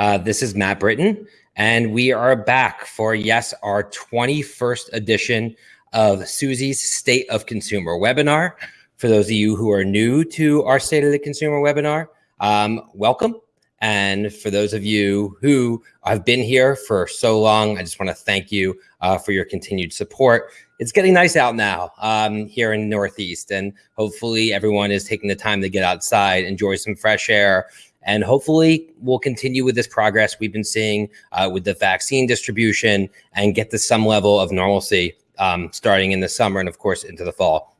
Uh, this is Matt Britton, and we are back for, yes, our 21st edition of Suzy's State of Consumer webinar. For those of you who are new to our State of the Consumer webinar, um, welcome. And for those of you who have been here for so long, I just want to thank you uh, for your continued support. It's getting nice out now um, here in Northeast, and hopefully everyone is taking the time to get outside, enjoy some fresh air, and hopefully we'll continue with this progress we've been seeing uh, with the vaccine distribution and get to some level of normalcy um, starting in the summer and of course into the fall.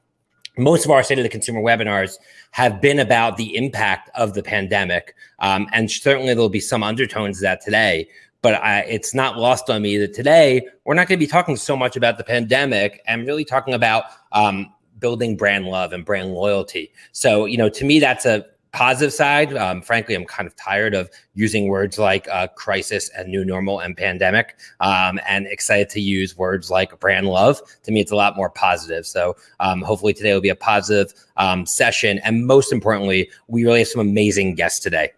Most of our State of the Consumer webinars have been about the impact of the pandemic. Um, and certainly there'll be some undertones of that today. But I, it's not lost on me that today we're not going to be talking so much about the pandemic and really talking about um, building brand love and brand loyalty. So, you know, to me, that's a positive side, um, frankly, I'm kind of tired of using words like uh, crisis and new normal and pandemic, um, and excited to use words like brand love. To me, it's a lot more positive. So um, hopefully today will be a positive um, session. And most importantly, we really have some amazing guests today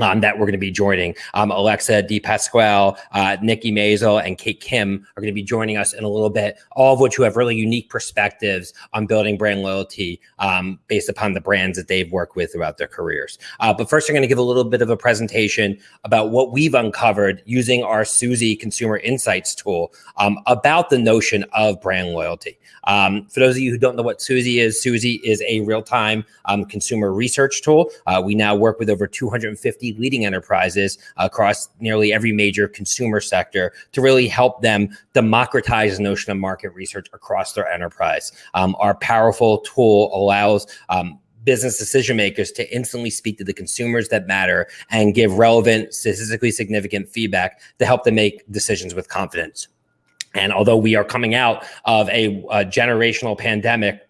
um, that we're going to be joining. Um, Alexa Di Pasquale, uh, Nikki Mazel, and Kate Kim are going to be joining us in a little bit, all of which who have really unique perspectives on building brand loyalty um, based upon the brands that they've worked with throughout their careers. Uh, but first, I'm going to give a little bit of a presentation about what we've uncovered using our Suzy Consumer Insights tool um, about the notion of brand loyalty. Um, for those of you who don't know what Suzy is, Suzy is a real-time um, consumer research tool. Uh, we now work with over 250 leading enterprises across nearly every major consumer sector to really help them democratize the notion of market research across their enterprise. Um, our powerful tool allows um, business decision makers to instantly speak to the consumers that matter and give relevant, statistically significant feedback to help them make decisions with confidence. And although we are coming out of a, a generational pandemic,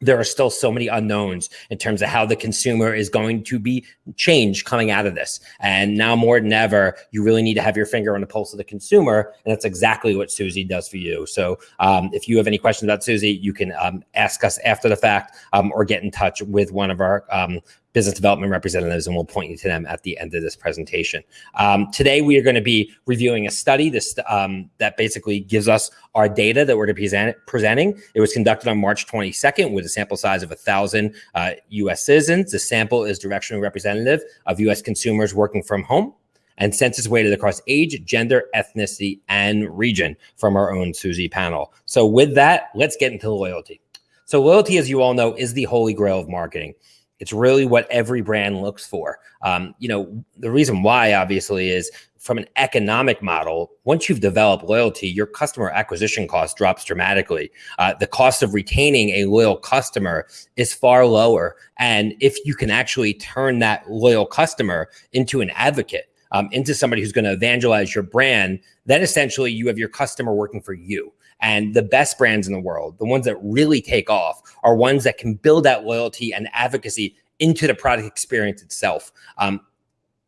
there are still so many unknowns in terms of how the consumer is going to be changed coming out of this. And now more than ever, you really need to have your finger on the pulse of the consumer. And that's exactly what Suzy does for you. So um, if you have any questions about Suzy, you can um, ask us after the fact um, or get in touch with one of our um, business development representatives, and we'll point you to them at the end of this presentation. Um, today, we are going to be reviewing a study this, um, that basically gives us our data that we're to present, presenting. It was conducted on March 22nd with a sample size of 1,000 uh, U.S. citizens. The sample is directionally representative of U.S. consumers working from home and census weighted across age, gender, ethnicity, and region from our own Suzy panel. So with that, let's get into loyalty. So loyalty, as you all know, is the holy grail of marketing. It's really what every brand looks for. Um, you know, the reason why obviously is from an economic model, once you've developed loyalty, your customer acquisition cost drops dramatically. Uh, the cost of retaining a loyal customer is far lower. And if you can actually turn that loyal customer into an advocate, um, into somebody who's going to evangelize your brand, then essentially you have your customer working for you. And the best brands in the world, the ones that really take off, are ones that can build that loyalty and advocacy into the product experience itself. Um,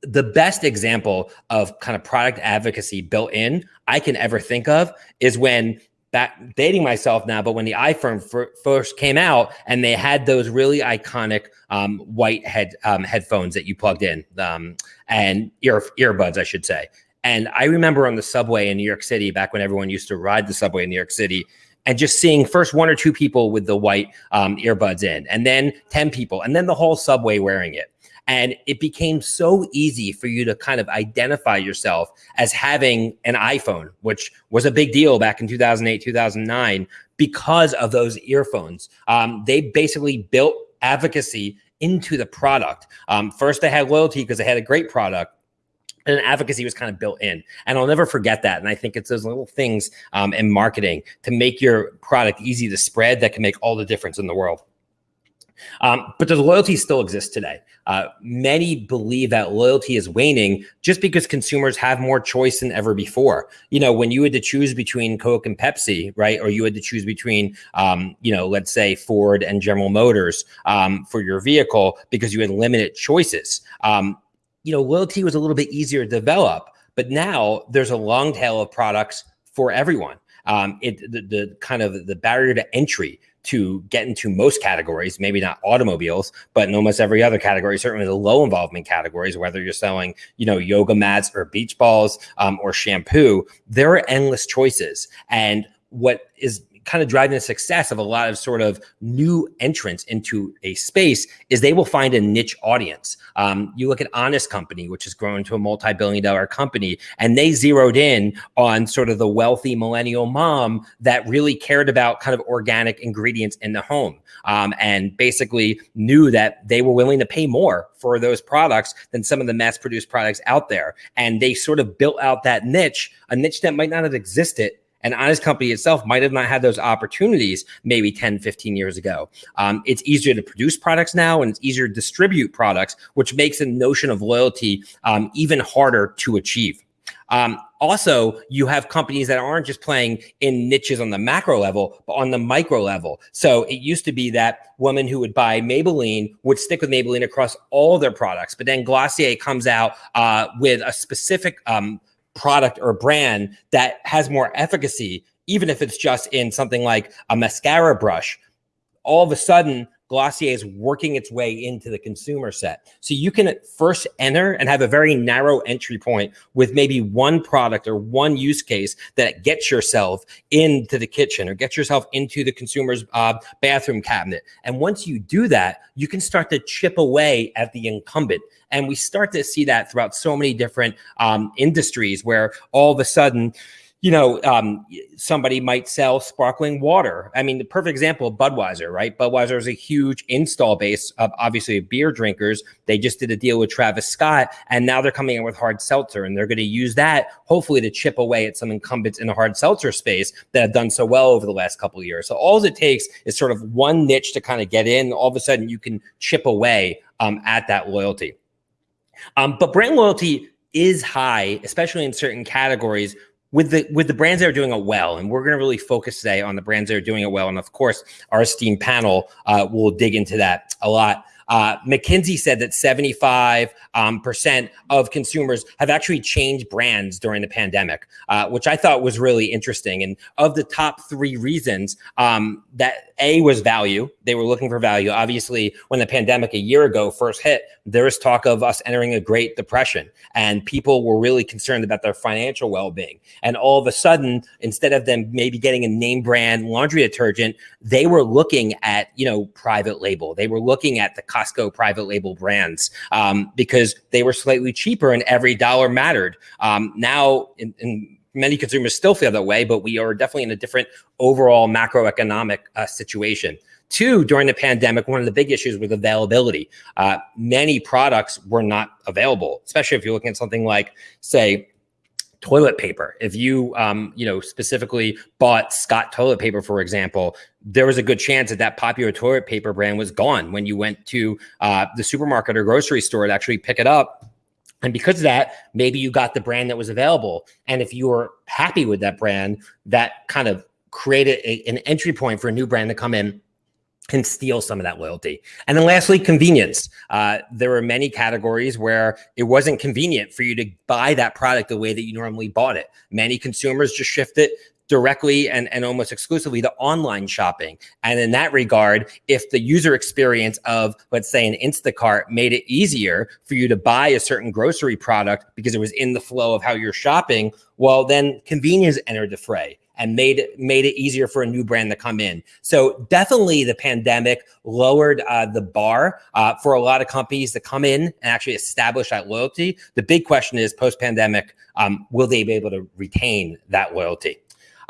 the best example of kind of product advocacy built in I can ever think of is when back dating myself now, but when the iPhone first came out and they had those really iconic um, white head um, headphones that you plugged in um, and ear earbuds, I should say. And I remember on the subway in New York City, back when everyone used to ride the subway in New York City, and just seeing first one or two people with the white um, earbuds in, and then 10 people, and then the whole subway wearing it. And it became so easy for you to kind of identify yourself as having an iPhone, which was a big deal back in 2008, 2009, because of those earphones. Um, they basically built advocacy into the product. Um, first, they had loyalty because they had a great product and advocacy was kind of built in and i'll never forget that and i think it's those little things um, in marketing to make your product easy to spread that can make all the difference in the world um, but does loyalty still exist today. Uh, many believe that loyalty is waning just because consumers have more choice than ever before. You know, when you had to choose between Coke and Pepsi, right, or you had to choose between, um, you know, let's say Ford and General Motors um, for your vehicle because you had limited choices. You know, loyalty was a little bit easier to develop, but now there's a long tail of products for everyone. Um, it the, the kind of the barrier to entry to get into most categories, maybe not automobiles, but in almost every other category, certainly the low involvement categories, whether you're selling, you know, yoga mats or beach balls um, or shampoo, there are endless choices. And what is kind of driving the success of a lot of sort of new entrants into a space is they will find a niche audience. Um, you look at Honest Company, which has grown to a multi-billion dollar company, and they zeroed in on sort of the wealthy millennial mom that really cared about kind of organic ingredients in the home um, and basically knew that they were willing to pay more for those products than some of the mass produced products out there. And they sort of built out that niche, a niche that might not have existed and Honest Company itself might have not had those opportunities maybe 10, 15 years ago. Um, it's easier to produce products now and it's easier to distribute products, which makes the notion of loyalty um, even harder to achieve. Um, also, you have companies that aren't just playing in niches on the macro level, but on the micro level. So it used to be that woman who would buy Maybelline would stick with Maybelline across all their products, but then Glossier comes out uh, with a specific um, product or brand that has more efficacy, even if it's just in something like a mascara brush, all of a sudden Glossier is working its way into the consumer set. So you can first enter and have a very narrow entry point with maybe one product or one use case that gets yourself into the kitchen or gets yourself into the consumer's uh, bathroom cabinet. And once you do that, you can start to chip away at the incumbent. And we start to see that throughout so many different um, industries where all of a sudden, you know, um, somebody might sell sparkling water. I mean, the perfect example, Budweiser, right? Budweiser is a huge install base of obviously beer drinkers. They just did a deal with Travis Scott, and now they're coming in with hard seltzer, and they're going to use that hopefully to chip away at some incumbents in the hard seltzer space that have done so well over the last couple of years. So all it takes is sort of one niche to kind of get in. All of a sudden, you can chip away um, at that loyalty. Um, but brand loyalty is high, especially in certain categories with the with the brands that are doing it well, and we're going to really focus today on the brands that are doing it well. And of course, our esteemed panel uh, will dig into that a lot. Uh, McKinsey said that 75% um, of consumers have actually changed brands during the pandemic, uh, which I thought was really interesting. And of the top three reasons, um, that A was value. They were looking for value. Obviously, when the pandemic a year ago first hit, there was talk of us entering a Great Depression, and people were really concerned about their financial well being. And all of a sudden, instead of them maybe getting a name brand laundry detergent, they were looking at, you know, private label. They were looking at the Costco private label brands um, because they were slightly cheaper and every dollar mattered. Um, now, in, in many consumers still feel that way, but we are definitely in a different overall macroeconomic uh, situation. Two, during the pandemic, one of the big issues was availability. Uh, many products were not available, especially if you're looking at something like, say, toilet paper. If you, um, you know, specifically bought Scott toilet paper, for example, there was a good chance that that popular toilet paper brand was gone when you went to uh, the supermarket or grocery store to actually pick it up. And because of that, maybe you got the brand that was available. And if you were happy with that brand, that kind of created a, an entry point for a new brand to come in and steal some of that loyalty. And then lastly, convenience. Uh, there were many categories where it wasn't convenient for you to buy that product the way that you normally bought it. Many consumers just shifted directly and, and almost exclusively to online shopping. And in that regard, if the user experience of, let's say, an Instacart made it easier for you to buy a certain grocery product because it was in the flow of how you're shopping, well, then convenience entered the fray and made it made it easier for a new brand to come in. So definitely the pandemic lowered uh, the bar uh, for a lot of companies to come in and actually establish that loyalty. The big question is post pandemic, um, will they be able to retain that loyalty?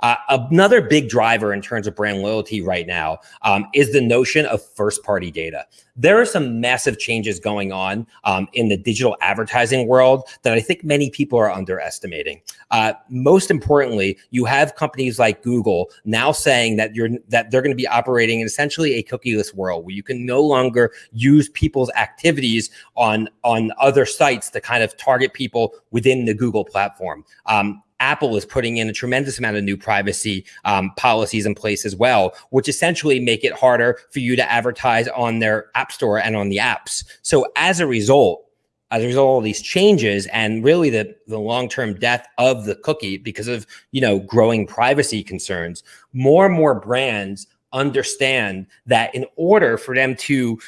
Uh, another big driver in terms of brand loyalty right now um, is the notion of first party data. There are some massive changes going on um, in the digital advertising world that I think many people are underestimating. Uh, most importantly, you have companies like Google now saying that you're that they're going to be operating in essentially a cookieless world where you can no longer use people's activities on on other sites to kind of target people within the Google platform. Um, Apple is putting in a tremendous amount of new privacy um, policies in place as well, which essentially make it harder for you to advertise on their app store and on the apps. So as a result, as a result of these changes and really the, the long-term death of the cookie because of you know growing privacy concerns, more and more brands understand that in order for them to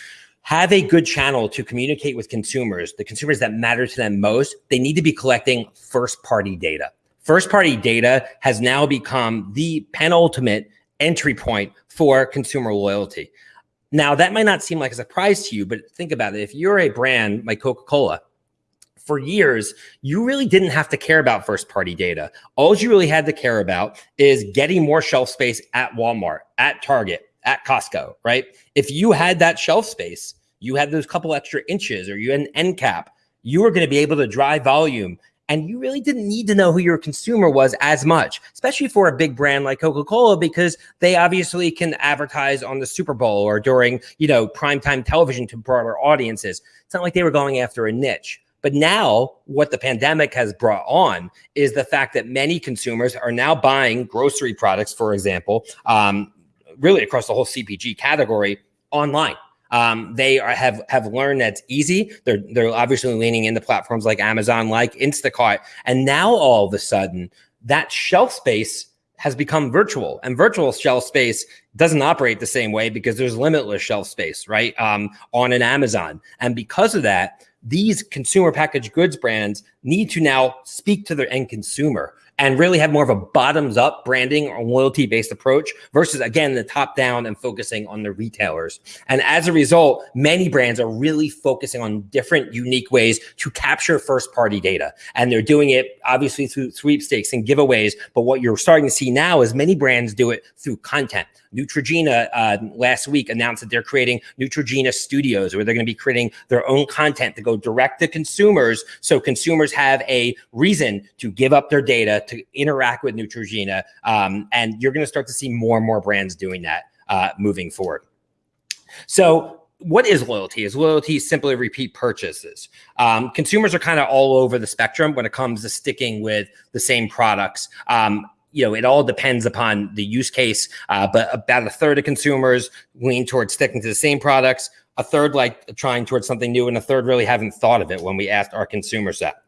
have a good channel to communicate with consumers, the consumers that matter to them most, they need to be collecting first party data. First party data has now become the penultimate entry point for consumer loyalty. Now, that might not seem like a surprise to you, but think about it. If you're a brand like Coca Cola, for years, you really didn't have to care about first party data. All you really had to care about is getting more shelf space at Walmart, at Target, at Costco, right? If you had that shelf space, you had those couple extra inches or you had an end cap, you were going to be able to drive volume and you really didn't need to know who your consumer was as much, especially for a big brand like Coca-Cola, because they obviously can advertise on the Super Bowl or during, you know, primetime television to broader audiences. It's not like they were going after a niche. But now, what the pandemic has brought on is the fact that many consumers are now buying grocery products, for example, um, really across the whole CPG category online. Um, they are, have have learned that's easy. They're they're obviously leaning into platforms like Amazon, like Instacart, and now all of a sudden that shelf space has become virtual, and virtual shelf space doesn't operate the same way because there's limitless shelf space, right? Um, on an Amazon, and because of that, these consumer packaged goods brands need to now speak to their end consumer and really have more of a bottoms up branding or loyalty based approach versus again the top down and focusing on the retailers. And as a result, many brands are really focusing on different unique ways to capture first party data. And they're doing it obviously through sweepstakes and giveaways. But what you're starting to see now is many brands do it through content. Neutrogena uh, last week announced that they're creating Neutrogena studios where they're going to be creating their own content to go direct to consumers. So consumers have a reason to give up their data to interact with Neutrogena. Um, and you're going to start to see more and more brands doing that uh, moving forward. So what is loyalty? Is loyalty simply repeat purchases? Um, consumers are kind of all over the spectrum when it comes to sticking with the same products. Um, you know, it all depends upon the use case, uh, but about a third of consumers lean towards sticking to the same products, a third like trying towards something new, and a third really haven't thought of it when we asked our consumers that.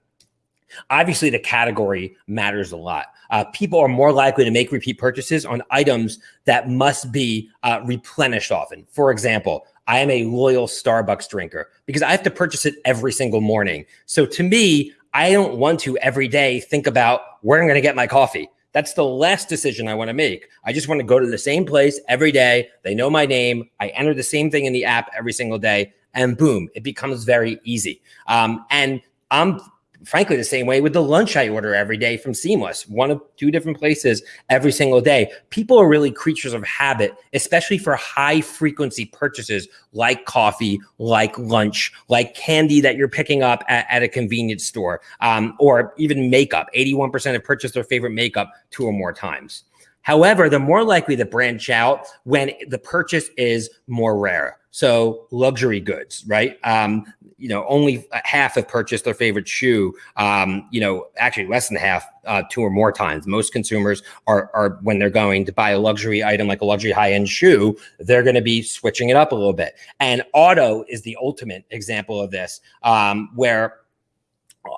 Obviously, the category matters a lot. Uh, people are more likely to make repeat purchases on items that must be uh, replenished often. For example, I am a loyal Starbucks drinker because I have to purchase it every single morning. So to me, I don't want to every day think about where I'm going to get my coffee. That's the last decision I want to make. I just want to go to the same place every day. They know my name. I enter the same thing in the app every single day, and boom, it becomes very easy. Um, and I'm frankly the same way with the lunch I order every day from Seamless, one of two different places every single day. People are really creatures of habit, especially for high frequency purchases like coffee, like lunch, like candy that you're picking up at, at a convenience store, um, or even makeup. 81% have purchased their favorite makeup two or more times. However, they're more likely to branch out when the purchase is more rare. So luxury goods, right? Um, you know, only half have purchased their favorite shoe. Um, you know, actually less than half, uh, two or more times. Most consumers are, are when they're going to buy a luxury item like a luxury high end shoe, they're going to be switching it up a little bit. And auto is the ultimate example of this, um, where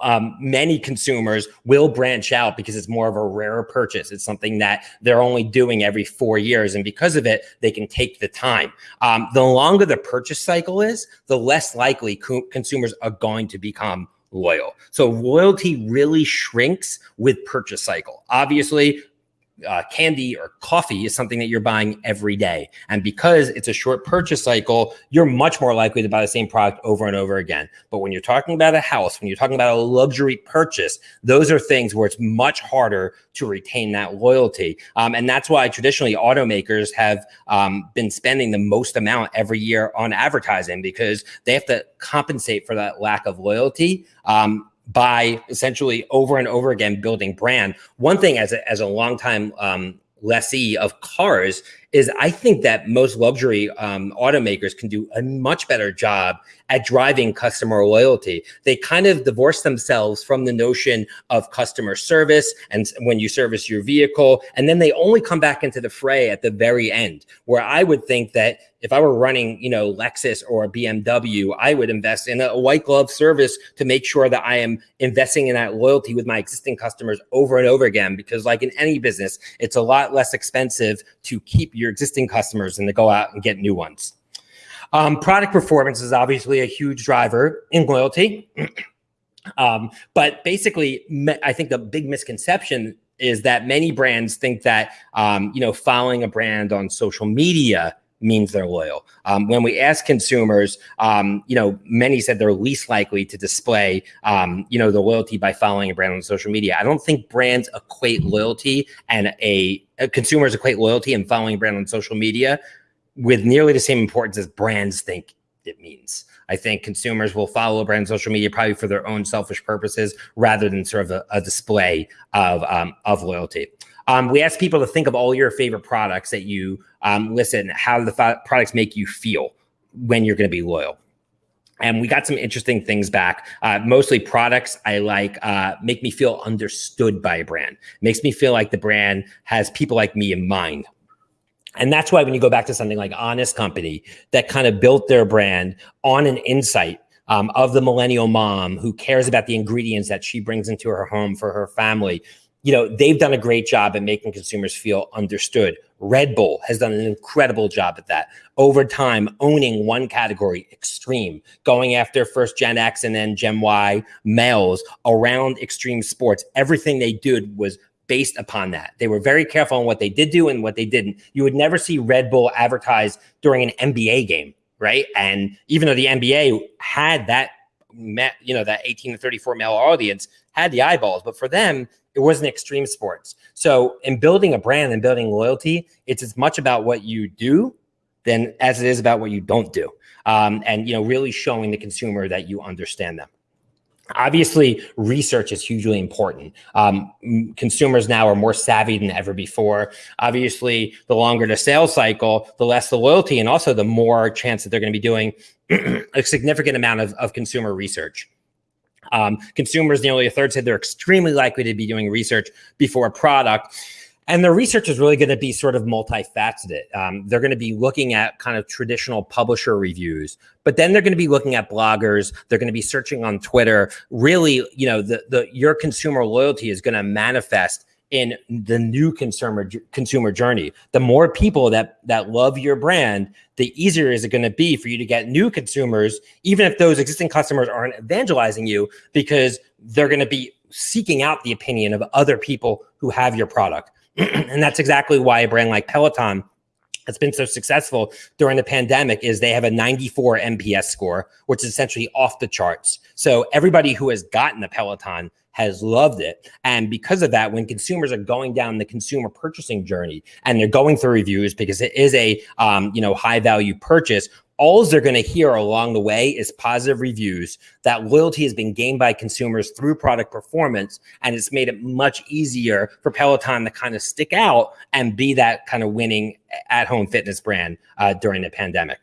um, many consumers will branch out because it's more of a rarer purchase. It's something that they're only doing every four years. And because of it, they can take the time. Um, the longer the purchase cycle is, the less likely co consumers are going to become loyal. So loyalty really shrinks with purchase cycle. Obviously, uh, candy or coffee is something that you're buying every day. And because it's a short purchase cycle, you're much more likely to buy the same product over and over again. But when you're talking about a house, when you're talking about a luxury purchase, those are things where it's much harder to retain that loyalty. Um, and that's why traditionally automakers have um, been spending the most amount every year on advertising because they have to compensate for that lack of loyalty. Um, by essentially over and over again building brand. One thing as a, as a longtime um, lessee of cars is I think that most luxury um, automakers can do a much better job at driving customer loyalty. They kind of divorce themselves from the notion of customer service and when you service your vehicle, and then they only come back into the fray at the very end, where I would think that if I were running, you know, Lexus or BMW, I would invest in a white glove service to make sure that I am investing in that loyalty with my existing customers over and over again. Because like in any business, it's a lot less expensive to keep your existing customers and to go out and get new ones. Um, product performance is obviously a huge driver in loyalty. um, but basically, I think the big misconception is that many brands think that um, you know following a brand on social media means they're loyal. Um, when we ask consumers, um, you know, many said they're least likely to display, um, you know, the loyalty by following a brand on social media. I don't think brands equate loyalty and a, a consumers equate loyalty and following a brand on social media with nearly the same importance as brands think it means. I think consumers will follow a brand on social media probably for their own selfish purposes rather than sort of a, a display of, um, of loyalty. Um, we ask people to think of all your favorite products that you um, listen, how the products make you feel when you're going to be loyal. And we got some interesting things back. Uh, mostly products I like uh, make me feel understood by a brand. Makes me feel like the brand has people like me in mind. And that's why when you go back to something like Honest Company that kind of built their brand on an insight um, of the millennial mom who cares about the ingredients that she brings into her home for her family, you know, they've done a great job at making consumers feel understood. Red Bull has done an incredible job at that. Over time, owning one category, extreme, going after first Gen X and then Gen Y males around extreme sports. Everything they did was based upon that. They were very careful on what they did do and what they didn't. You would never see Red Bull advertised during an NBA game, right? And even though the NBA had that, you know, that 18 to 34 male audience had the eyeballs, but for them, it wasn't extreme sports. So in building a brand and building loyalty, it's as much about what you do than as it is about what you don't do. Um, and you know, really showing the consumer that you understand them. Obviously, research is hugely important. Um, consumers now are more savvy than ever before. Obviously, the longer the sales cycle, the less the loyalty, and also the more chance that they're going to be doing a significant amount of, of consumer research. Um, consumers, nearly a third said they're extremely likely to be doing research before a product. And the research is really going to be sort of multifaceted. Um, they're going to be looking at kind of traditional publisher reviews, but then they're going to be looking at bloggers. They're going to be searching on Twitter. Really, you know, the the your consumer loyalty is going to manifest in the new consumer consumer journey. The more people that that love your brand, the easier is it going to be for you to get new consumers, even if those existing customers aren't evangelizing you, because they're going to be seeking out the opinion of other people who have your product. and that's exactly why a brand like Peloton has been so successful during the pandemic is they have a 94 NPS score, which is essentially off the charts. So everybody who has gotten a Peloton has loved it. And because of that, when consumers are going down the consumer purchasing journey and they're going through reviews because it is a um, you know high value purchase, all they're going to hear along the way is positive reviews. That loyalty has been gained by consumers through product performance, and it's made it much easier for Peloton to kind of stick out and be that kind of winning at home fitness brand uh, during the pandemic.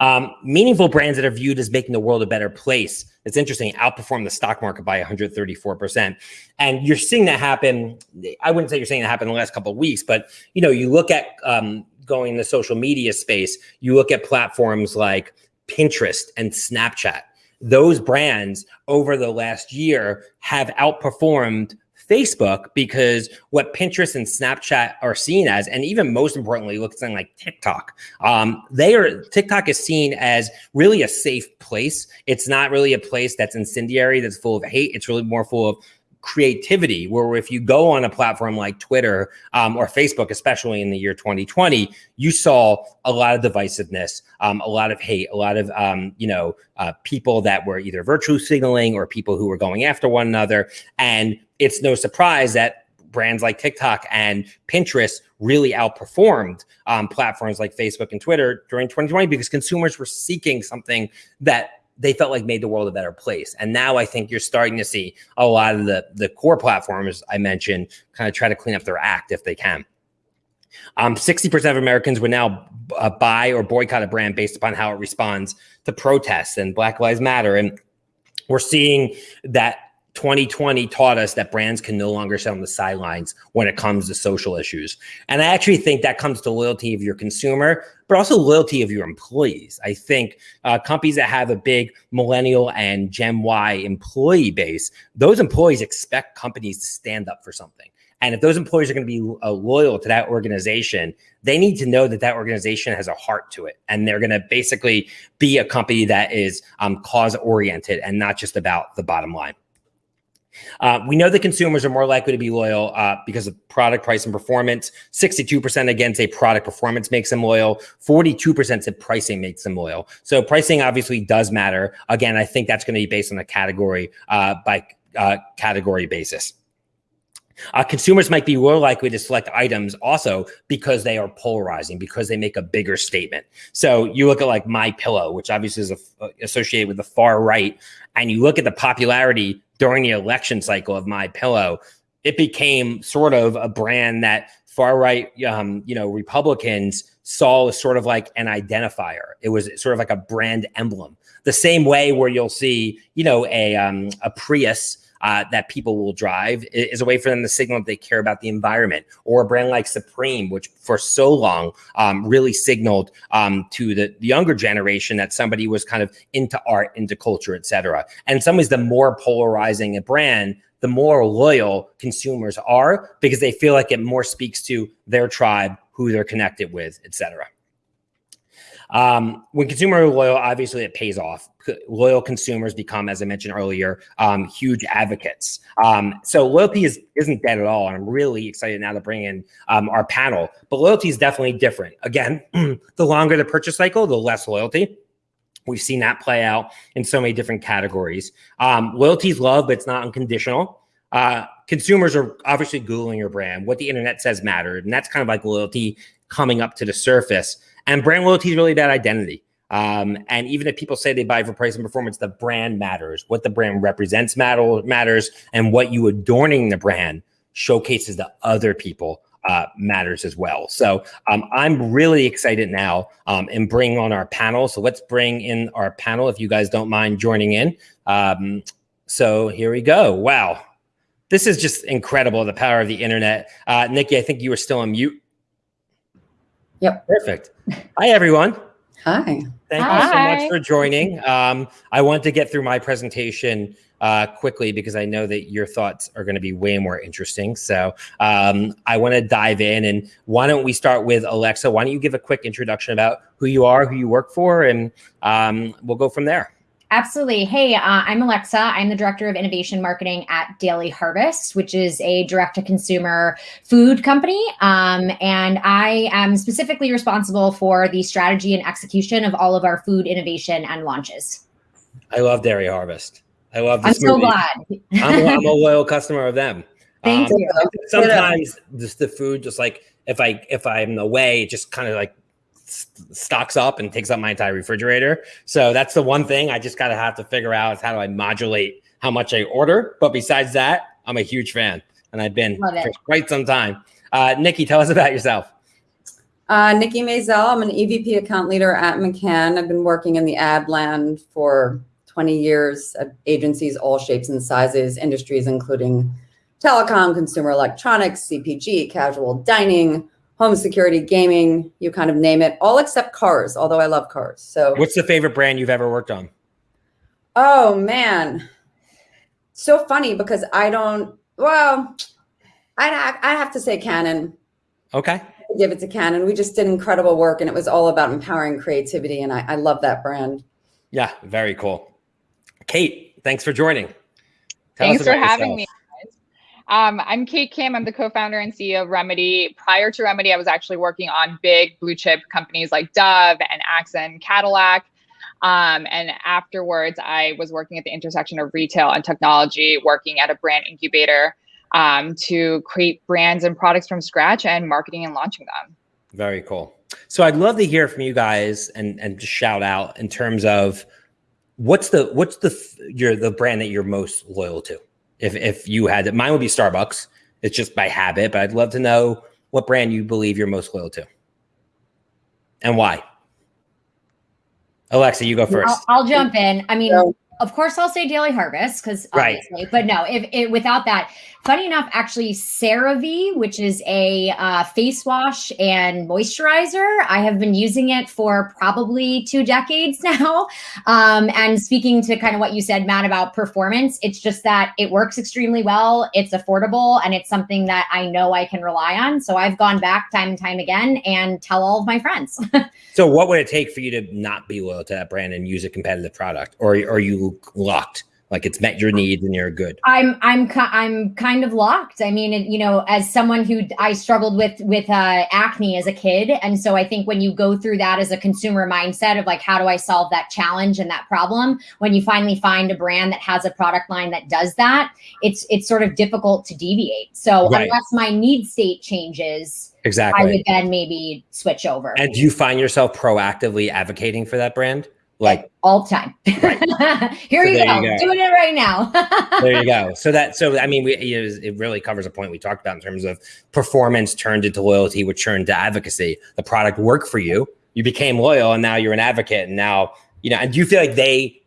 Um, meaningful brands that are viewed as making the world a better place. It's interesting, outperform the stock market by 134%. And you're seeing that happen. I wouldn't say you're seeing that happen in the last couple of weeks, but you know, you look at um, going in the social media space, you look at platforms like Pinterest and Snapchat. Those brands over the last year have outperformed Facebook because what Pinterest and Snapchat are seen as, and even most importantly, look at something like TikTok. Um, they are TikTok is seen as really a safe place. It's not really a place that's incendiary, that's full of hate. It's really more full of creativity where if you go on a platform like twitter um, or facebook especially in the year 2020 you saw a lot of divisiveness um, a lot of hate a lot of um, you know uh, people that were either virtue signaling or people who were going after one another. And it's no surprise that brands like tiktok and pinterest really outperformed um, platforms like facebook and twitter during 2020 because consumers were seeking something that they felt like made the world a better place. And now I think you're starting to see a lot of the the core platforms I mentioned kind of try to clean up their act if they can. Um, 60% of Americans would now uh, buy or boycott a brand based upon how it responds to protests and Black Lives Matter. And we're seeing that 2020 taught us that brands can no longer sit on the sidelines when it comes to social issues. And I actually think that comes to loyalty of your consumer, but also loyalty of your employees. I think uh, companies that have a big millennial and Gen Y employee base, those employees expect companies to stand up for something. And if those employees are going to be uh, loyal to that organization, they need to know that that organization has a heart to it. And they're going to basically be a company that is um, cause oriented and not just about the bottom line. Uh, we know that consumers are more likely to be loyal uh, because of product price and performance. 62% again say product performance makes them loyal. 42% said pricing makes them loyal. So pricing obviously does matter. Again, I think that's going to be based on a category uh, by uh, category basis. Uh, consumers might be more likely to select items also because they are polarizing, because they make a bigger statement. So you look at like My Pillow, which obviously is a, uh, associated with the far right, and you look at the popularity during the election cycle of My Pillow, it became sort of a brand that far right, um, you know, Republicans saw as sort of like an identifier. It was sort of like a brand emblem. The same way where you'll see, you know, a um, a Prius uh, that people will drive is a way for them to signal that they care about the environment. Or a brand like Supreme, which for so long um, really signaled um, to the, younger generation that somebody was kind of into art, into culture, etc. And in some ways, the more polarizing a brand, the more loyal consumers are because they feel like it more speaks to their tribe, who they're connected with, etc. Um, when consumer loyal, obviously it pays off. Loyal consumers become, as I mentioned earlier, um, huge advocates. Um, so loyalty is isn't dead at all, and I'm really excited now to bring in um, our panel. But loyalty is definitely different. Again, the longer the purchase cycle, the less loyalty. We've seen that play out in so many different categories. Um, loyalty is love, but it's not unconditional. Uh, consumers are obviously Googling your brand. What the internet says mattered. And that's kind of like loyalty coming up to the surface. And brand loyalty is really that identity. Um, and even if people say they buy for price and performance, the brand matters. What the brand represents matter, matters, and what you adorning the brand showcases to other people uh, matters as well. So um, I'm really excited now um, in bringing on our panel. So let's bring in our panel if you guys don't mind joining in. Um, so here we go. Wow. This is just incredible, the power of the internet. Uh, Nikki, I think you were still on mute. Yep. Perfect. Hi, everyone. Hi. Thank Hi. you so much for joining. Um, I want to get through my presentation uh, quickly because I know that your thoughts are going to be way more interesting. So um, I want to dive in. And why don't we start with Alexa? Why don't you give a quick introduction about who you are, who you work for, and um, we'll go from there. Absolutely. Hey, uh, I'm Alexa. I'm the director of innovation marketing at Daily Harvest, which is a direct to consumer food company. Um, and I am specifically responsible for the strategy and execution of all of our food innovation and launches. I love Daily Harvest. I love. I'm so glad. I'm, I'm, a loyal customer of them. Thank um, you. Sometimes just the food, just like if I if I'm away, it just kind of like stocks up and takes up my entire refrigerator. So that's the one thing I just gotta have to figure out is how do I modulate how much I order. But besides that, I'm a huge fan, and I've been for quite some time. Uh, Nikki, tell us about yourself. Uh, Nikki Mazel. I'm an EVP account leader at McCann. I've been working in the ad land for 20 years at agencies, all shapes and sizes, industries including telecom, consumer electronics, CPG, casual dining, home security, gaming, you kind of name it, all except cars, although I love cars. So what's the favorite brand you've ever worked on? Oh man. So funny because I don't well, I'd have, I'd have to say Canon. Okay. Give it to Canon. We just did incredible work and it was all about empowering creativity. And I, I love that brand. Yeah, very cool. Kate, thanks for joining. Tell thanks for having yourself. me. Um, I'm Kate Kim. I'm the co-founder and CEO of Remedy. Prior to Remedy, I was actually working on big blue chip companies like Dove and Axon, Cadillac. Um, and afterwards, I was working at the intersection of retail and technology, working at a brand incubator um, to create brands and products from scratch and marketing and launching them. Very cool. So I'd love to hear from you guys and and just shout out in terms of what's the what's the your the brand that you're most loyal to if if you had it. Mine would be Starbucks. It's just by habit, but I'd love to know what brand you believe you're most loyal to and why. Alexa, you go 1st I'll, I'll, jump in. I mean, of course I'll say Daily Harvest because right. but no, if it without that, funny enough, actually CeraVe, which is a uh, face wash and moisturizer, I have been using it for probably two decades now. Um, and speaking to kind of what you said, Matt, about performance, it's just that it works extremely well. It's affordable and it's something that I know I can rely on. So I've gone back time and time again and tell all of my friends. so what would it take for you to not be loyal to that brand and use a competitive product, or are you locked. Like it's met your needs and you're good. I'm i'm i'm kind of locked. I mean you know as someone who i struggled with with uh, acne as a kid. And so i think when you go through that as a consumer mindset of like how do i solve that challenge and that problem? When you finally find a brand that has a product line that does that it's it's sort of difficult to deviate. So right. unless my need state changes exactly. i would then maybe switch over. And do you find yourself proactively advocating for that brand like all the time. Right. Here so you, go. you, go. doing it right now. there you go. So that, so I mean, we, it really covers a point we talked about in terms of performance turned into loyalty, which turned to advocacy. The product worked for you, you became loyal, and now you're an advocate. And now, you know, and do you feel like they,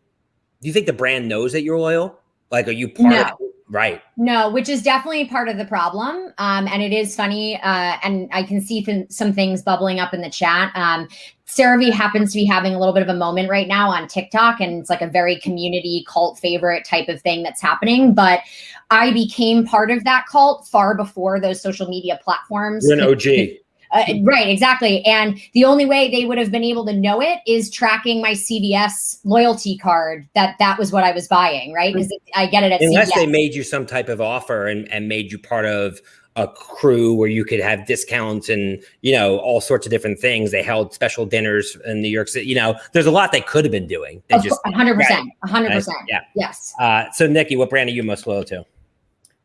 do you think the brand knows that you're loyal? Like, are you part no. of Right. No, which is definitely part of the problem. Um, and it is funny. Uh, and I can see th- some things bubbling up in the chat. Um, CeraVe happens to be having a little bit of a moment right now on TikTok, and it's like a very community cult favorite type of thing that's happening. But I became part of that cult far before those social media platforms. You're an OG. Uh, right, exactly. And the only way they would have been able to know it is tracking my CVS loyalty card. That that was what I was buying, right? Because I get it at unless CVS. they made you some type of offer and and made you part of a crew where you could have discounts and you know all sorts of different things. They held special dinners in New York City. You know, there's a lot they could have been doing. They just 100, percent 100. percent Yeah. Yes. Uh, so Nikki, what brand are you most loyal to?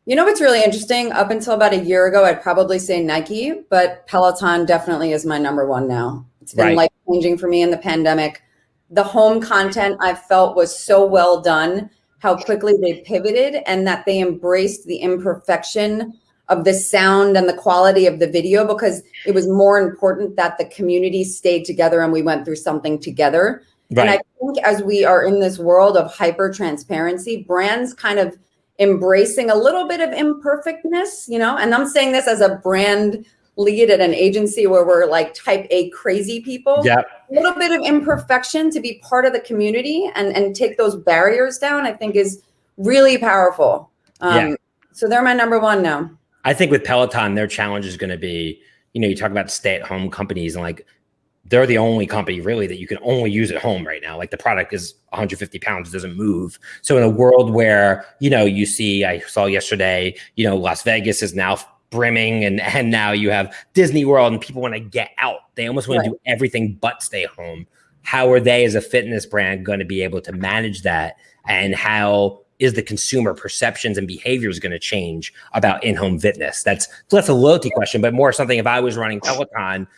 You know what's really interesting? Up until about a year ago, I'd probably say Nike, but Peloton definitely is my number one now. It's been right. life changing for me in the pandemic. The home content I felt was so well done, how quickly they pivoted and that they embraced the imperfection of the sound and the quality of the video because it was more important that the community stayed together and we went through something together. Right. And I think as we are in this world of hyper transparency, brands kind of embracing a little bit of imperfectness, you know, and I'm saying this as a brand lead at an agency where we're like type A crazy people. Yeah. A little bit of imperfection to be part of the community and, and take those barriers down, I think is really powerful. Um, yeah. So they're my number one now. I think with Peloton, their challenge is going to be, you know, you talk about stay at home companies and like they're the only company really that you can only use at home right now. Like the product is 150 pounds, doesn't move. So in a world where, you know, you see, I saw yesterday, you know, Las Vegas is now brimming and, and now you have Disney World and people want to get out. They almost want right. to do everything but stay home. How are they as a fitness brand going to be able to manage that? And how is the consumer perceptions and behaviors going to change about in-home fitness? That's less a loyalty question, but more something if I was running Peloton,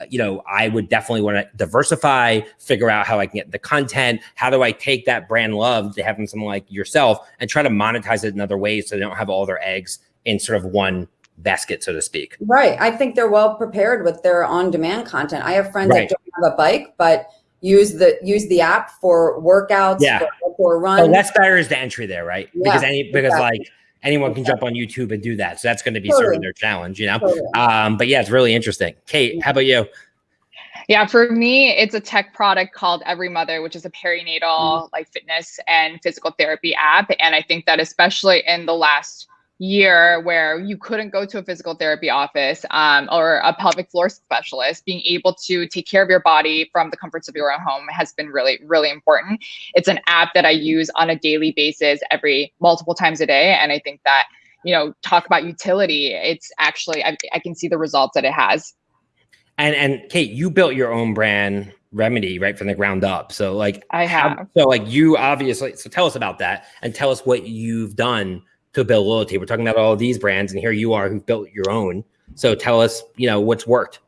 uh, you know, I would definitely want to diversify, figure out how I can get the content. How do I take that brand love to having someone like yourself and try to monetize it in other ways so they don't have all their eggs in sort of one basket, so to speak. Right. I think they're well prepared with their on-demand content. I have friends right. that don't have a bike, but use the use the app for workouts, yeah. for, for runs. Oh, less barriers to entry there, right? Yeah, because any because exactly. like anyone can jump on YouTube and do that. So that's going to be totally. sort of their challenge, you know? Totally. Um, but yeah, it's really interesting. Kate, how about you? Yeah, for me, it's a tech product called Every Mother, which is a perinatal mm. like fitness and physical therapy app. And I think that especially in the last year where you couldn't go to a physical therapy office um, or a pelvic floor specialist, being able to take care of your body from the comforts of your own home has been really, really important. It's an app that I use on a daily basis every multiple times a day. And I think that, you know, talk about utility, it's actually, I, I can see the results that it has. And, and Kate, you built your own brand remedy right from the ground up. So like I have. So like you obviously, so tell us about that and tell us what you've done to build loyalty. We're talking about all these brands, and here you are who've built your own. So tell us, you know, what's worked.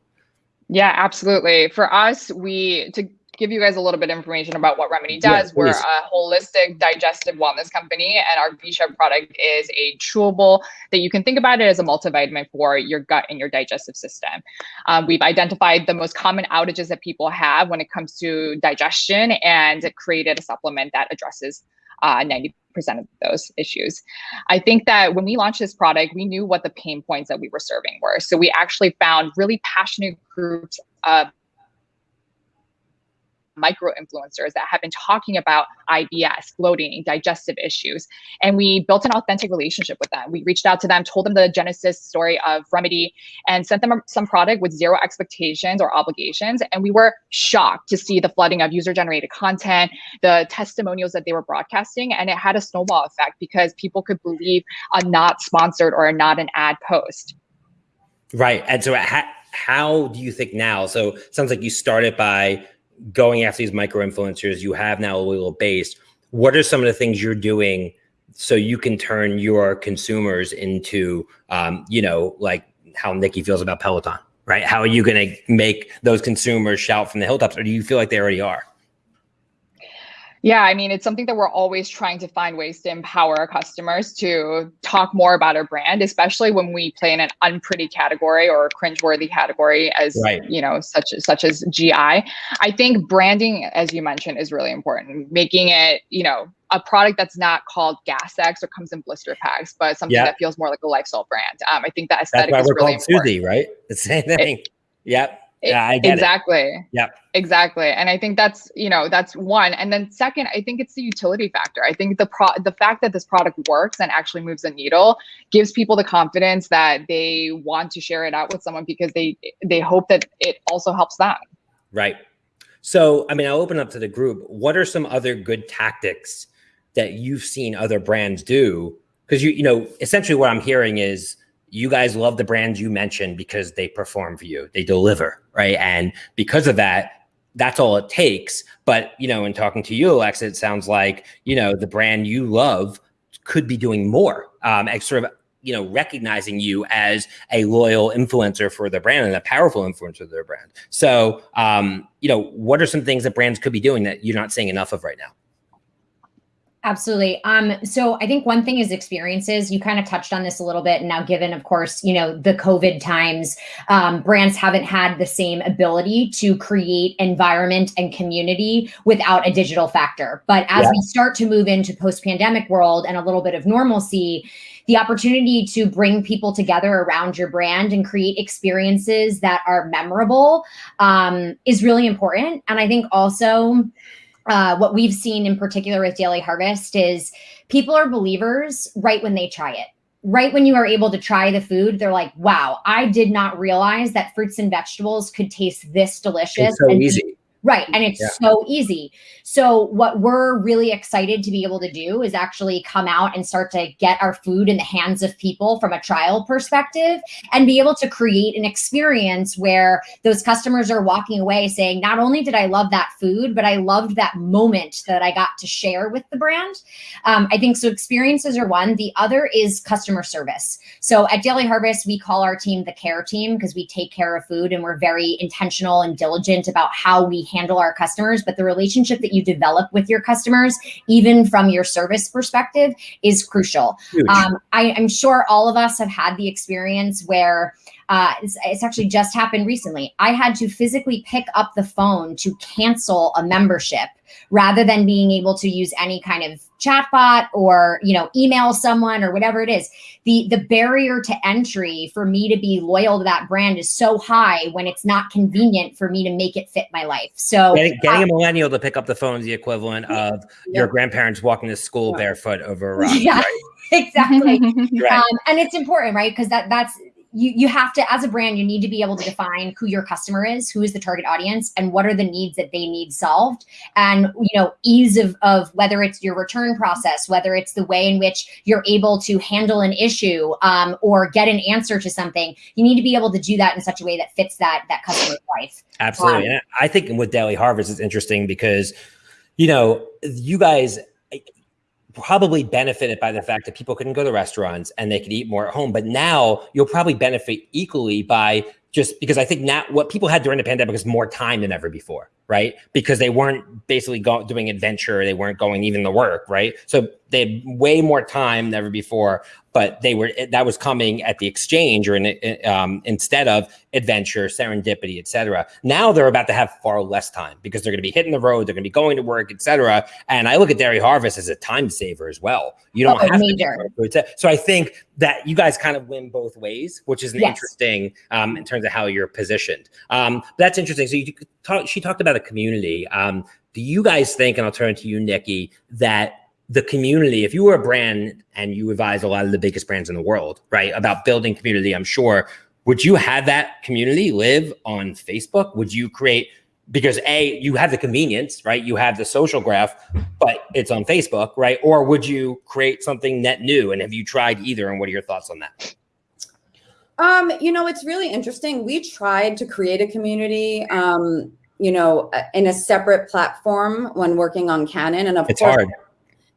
Yeah, absolutely. For us, we to give you guys a little bit of information about what Remedy does. We're a holistic digestive wellness company, and our V-Chef product is a chewable that you can think about it as a multivitamin for your gut and your digestive system. Um, we've identified the most common outages that people have when it comes to digestion and created a supplement that addresses uh, 90% of those issues. I think that when we launched this product, we knew what the pain points that we were serving were. So we actually found really passionate groups of micro influencers that have been talking about IBS, bloating, digestive issues. And we built an authentic relationship with them. We reached out to them, told them the genesis story of Remedy, and sent them some product with zero expectations or obligations. And we were shocked to see the flooding of user generated content, the testimonials that they were broadcasting. And it had a snowball effect because people could believe a not sponsored or a not an ad post. Right. And so, how, how do you think now? So, sounds like you started by going after these micro influencers, you have now a little base. What are some of the things you're doing so you can turn your consumers into, um, you know, like how Nikki feels about Peloton, right? How are you going to make those consumers shout from the hilltops, or do you feel like they already are? Yeah, I mean, it's something that we're always trying to find ways to empower our customers to talk more about our brand, especially when we play in an unpretty category or cringeworthy category as right. you know, such as such as GI. I think branding, as you mentioned, is really important. Making it, you know, a product that's not called Gas X or comes in blister packs, but something that feels more like a lifestyle brand. Um, I think that aesthetic that's why we're called important. Suzy, right? The same thing. It, yep yeah, I get exactly. It. Yep. Exactly. And I think that's, you know, that's one. And then second, I think it's the utility factor. I think the pro the fact that this product works and actually moves a needle gives people the confidence that they want to share it out with someone because they they hope that it also helps them. Right. So, I mean, I'll open up to the group. What are some other good tactics that you've seen other brands do? Because you, you know, essentially what I'm hearing is you guys love the brands you mentioned because they perform for you, they deliver, right? And because of that, that's all it takes. But you know, in talking to you, Alexa, it sounds like you know the brand you love could be doing more. Um, sort of you know recognizing you as a loyal influencer for the brand and a powerful influencer of their brand. So um, you know, what are some things that brands could be doing that you're not seeing enough of right now? Absolutely. Um, so I think one thing is experiences. You kind of touched on this a little bit. And now, given, of course, you know, the COVID times, um, brands haven't had the same ability to create environment and community without a digital factor. But as yeah. we start to move into post-pandemic world and a little bit of normalcy, the opportunity to bring people together around your brand and create experiences that are memorable um, is really important. And I think also uh, what we've seen in particular with Daily Harvest is people are believers right when they try it. Right when you are able to try the food, they're like, wow, I did not realize that fruits and vegetables could taste this delicious. It's so easy. Right. And it's yeah. so easy. So, what we're really excited to be able to do is actually come out and start to get our food in the hands of people from a trial perspective and be able to create an experience where those customers are walking away saying, not only did I love that food, but I loved that moment that I got to share with the brand. Um, I think so. Experiences are one. The other is customer service. So, at Daily Harvest, we call our team the care team because we take care of food and we're very intentional and diligent about how we handle our customers, but the relationship that you develop with your customers, even from your service perspective, is crucial. Um, I, I'm sure all of us have had the experience where uh, it's, it's, actually just happened recently. I had to physically pick up the phone to cancel a membership rather than being able to use any kind of chatbot or you know email someone or whatever it is the the barrier to entry for me to be loyal to that brand is so high when it's not convenient for me to make it fit my life so getting, getting uh, a millennial to pick up the phone is the equivalent of yeah. your grandparents walking to school barefoot over a rock yeah right? exactly right. um, and it's important right because that that's you you have to as a brand you need to be able to define who your customer is who is the target audience and what are the needs that they need solved. And you know ease of of whether it's your return process whether it's the way in which you're able to handle an issue um, or get an answer to something you need to be able to do that in such a way that fits that that customer's life. Absolutely. Um, and i think with daily harvest it's interesting because you know you guys probably benefited by the fact that people couldn't go to restaurants and they could eat more at home. But now you'll probably benefit equally by just because I think now what people had during the pandemic is more time than ever before, right? Because they weren't basically go- doing adventure, they weren't going even to work, right? So they had way more time than ever before, but they were that was coming at the exchange or in, um, instead of adventure, serendipity, etc. Now they're about to have far less time because they're going to be hitting the road, they're going to be going to work, etc. And I look at Daily Harvest as a time saver as well. You don't Oh, have major. to. So I think that you guys kind of win both ways, which is Yes. interesting um, in terms of how you're positioned. Um, that's interesting. So you talk, she talked about a community. Um, do you guys think, and I'll turn to you, Nikki, that the community, if you were a brand and you advise a lot of the biggest brands in the world, right, about building community, I'm sure, would you have that community live on Facebook? Would you create because a you have the convenience right you have the social graph but it's on facebook right or would you create something net new and have you tried either and what are your thoughts on that Um, you know, it's really interesting. We tried to create a community, um, you know, uh, in a separate platform when working on Canon, and of it's course, hard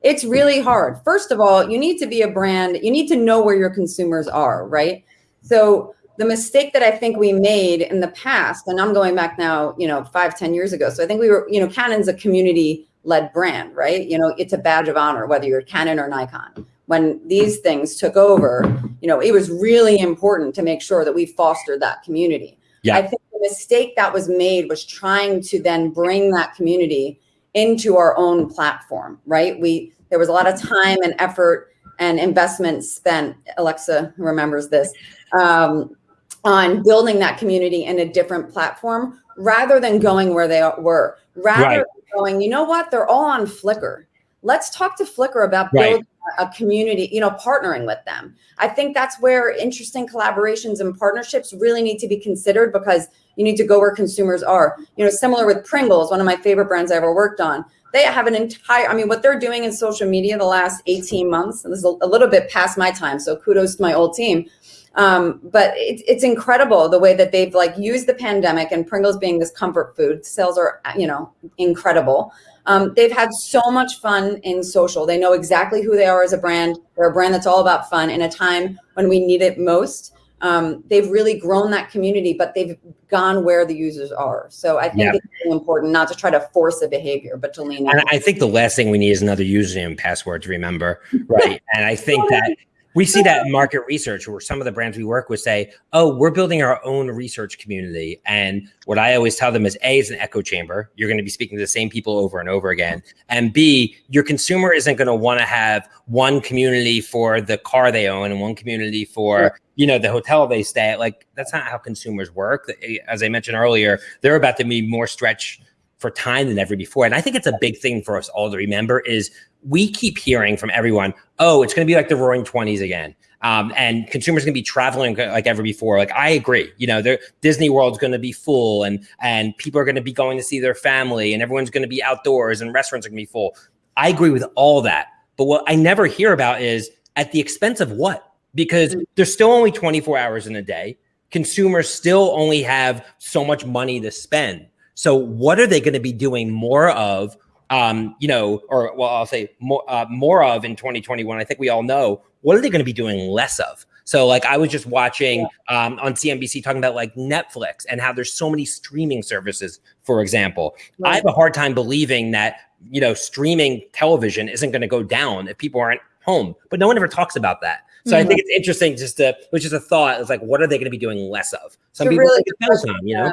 it's really hard. First of all, you need to be a brand. You need to know where your consumers are, right? So the mistake that I think we made in the past, and I'm going back now, you know, five, ten years ago. So I think we were, you know, Canon's a community-led brand, right? You know, it's a badge of honor whether you're Canon or Nikon. When these things took over, you know, it was really important to make sure that we fostered that community. Yeah. I think the mistake that was made was trying to then bring that community into our own platform, right? We there was a lot of time and effort and investment spent. Alexa remembers this um, on building that community in a different platform rather than going where they were. Rather Right. than going, you know what? They're all on Flickr. Let's talk to Flickr about Right. building a community, you know, partnering with them. I think that's where interesting collaborations and partnerships really need to be considered because you need to go where consumers are. You know, similar with Pringles, one of my favorite brands I ever worked on. They have an entire, I mean, what they're doing in social media the last 18 months, this is a, a little bit past my time, so kudos to my old team. Um, but it, it's incredible the way that they've like used the pandemic and Pringles being this comfort food. Sales are, you know, incredible. Um, they've had so much fun in social. They know exactly who they are as a brand. They're a brand that's all about fun in a time when we need it most. Um, they've really grown that community, but they've gone where the users are. So I think Yeah. it's really important not to try to force a behavior, but to lean in. and i think the last thing we need is another username and password to remember right and i think that we see that in market research where some of the brands we work with say oh we're building our own research community. And what i always tell them is a is an echo chamber. You're going to be speaking to the same people over and over again. And b your consumer isn't going to want to have one community for the car they own and one community for you know the hotel they stay at. Like that's not how consumers work. Eh, as i mentioned earlier they're about to be more stretched for time than ever before. And I think it's a big thing for us all to remember is we keep hearing from everyone, oh, it's going to be like the roaring 20s again. Um, and consumers going to be traveling like ever before. Like I agree, you know, Disney World's going to be full and, and people are going to be going to see their family and everyone's going to be outdoors and restaurants are going to be full. I agree with all that. But what I never hear about is at the expense of what? Because there's still only 24 hours in a day. Consumers still only have so much money to spend. So what are they going to be doing more of? Um, you know, or well, I'll say more uh, more of in 2021. I think we all know what are they going to be doing less of. So like I was just watching um, on CNBC talking about like Netflix and how there's so many streaming services, for example. I have a hard time believing that you know streaming television isn't going to go down if people aren't home, but no one ever talks about that. So I Mhm. think it's interesting just to, which is a thought, is like, what are they going to be doing less of? Some It's people really think good it's question. time, you know.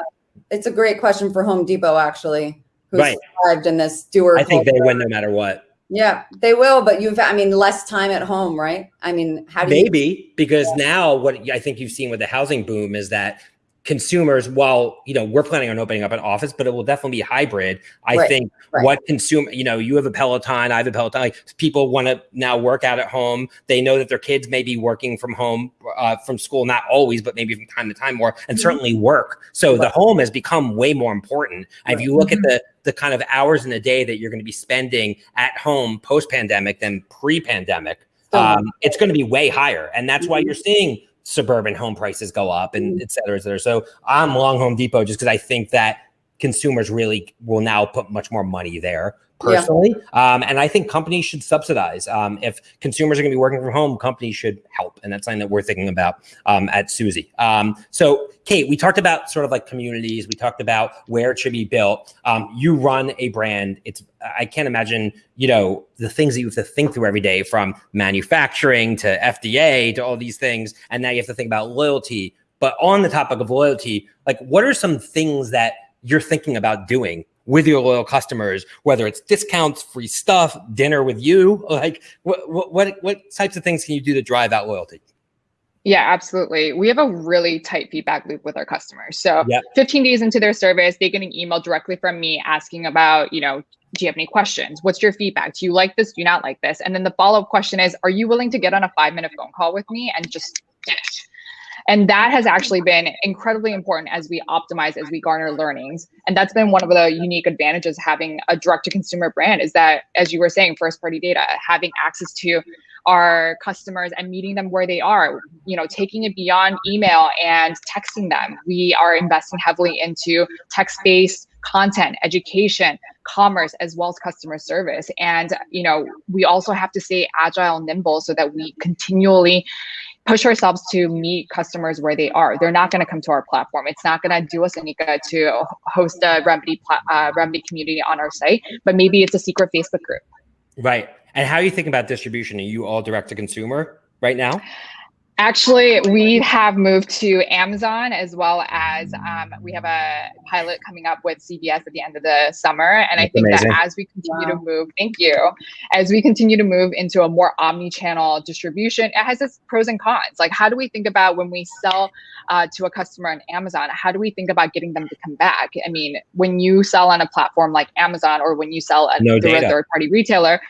It's a great question for Home Depot, actually, who's Right. thrived in this doer. I think they win no matter what. Yeah, they will, but you've, I mean, less time at home, right? I mean, how do you? Maybe because now what I think you've seen with the housing boom is that consumers, while you know we're planning on opening up an office, but it will definitely be hybrid. I Right, think right. what consume, you know, you have a Peloton, I have a Peloton. Like people want to now work out at home. They know that their kids may be working from home, uh, from school, not always, but maybe from time to time more, and Mhm. certainly work. So the home has become way more important. And if you look at the the kind of hours in a day that you're going to be spending at home post pandemic than pre pandemic, um, it's going to be way higher. And that's why Mhm. you're seeing suburban home prices go up and Mhm. et cetera, et cetera. So I'm long Home Depot just because I think that consumers really will now put much more money there. Personally. Yeah. Um, and I think companies should subsidize. Um, if consumers are going to be working from home, companies should help. And that's something that we're thinking about um, at Suzy. Um, so, Kate, we talked about sort of like communities. We talked about where it should be built. Um, you run a brand. It's I can't imagine, you know, the things that you have to think through every day from manufacturing to FDA to all these things. And now you have to think about loyalty. But on the topic of loyalty, like what are some things that you're thinking about doing with your loyal customers, whether it's discounts, free stuff, dinner with you, like what, what, what types of things can you do to drive that loyalty? Yeah, absolutely. We have a really tight feedback loop with our customers. So yep. 15 days into their service, they get an email directly from me asking about, you know, do you have any questions? What's your feedback? Do you like this? Do you not like this? And then the follow-up question is, are you willing to get on a five-minute phone call with me and just dish? And that has actually been incredibly important as we optimize, as we garner learnings. And that's been one of the unique advantages having a direct to consumer brand is that, as you were saying, first party data, having access to our customers and meeting them where they are, you know, taking it beyond email and texting them. We are investing heavily into text based content, education, commerce, as well as customer service. And, you know, we also have to stay agile, and nimble so that we continually push ourselves to meet customers where they are. They're not going to come to our platform. It's not going to do us any good to host a remedy uh, remedy community on our site, but maybe it's a secret Facebook group. Right. And how are you thinking about distribution? Are you all direct to consumer right now? Actually, we have moved to Amazon as well as um, we have a pilot coming up with CVS at the end of the summer. And That's I think amazing. that as we continue wow. to move, thank you, as we continue to move into a more omni-channel distribution, it has its pros and cons. Like, how do we think about when we sell uh, to a customer on Amazon? How do we think about getting them to come back? I mean, when you sell on a platform like Amazon or when you sell a, no through a third-party retailer,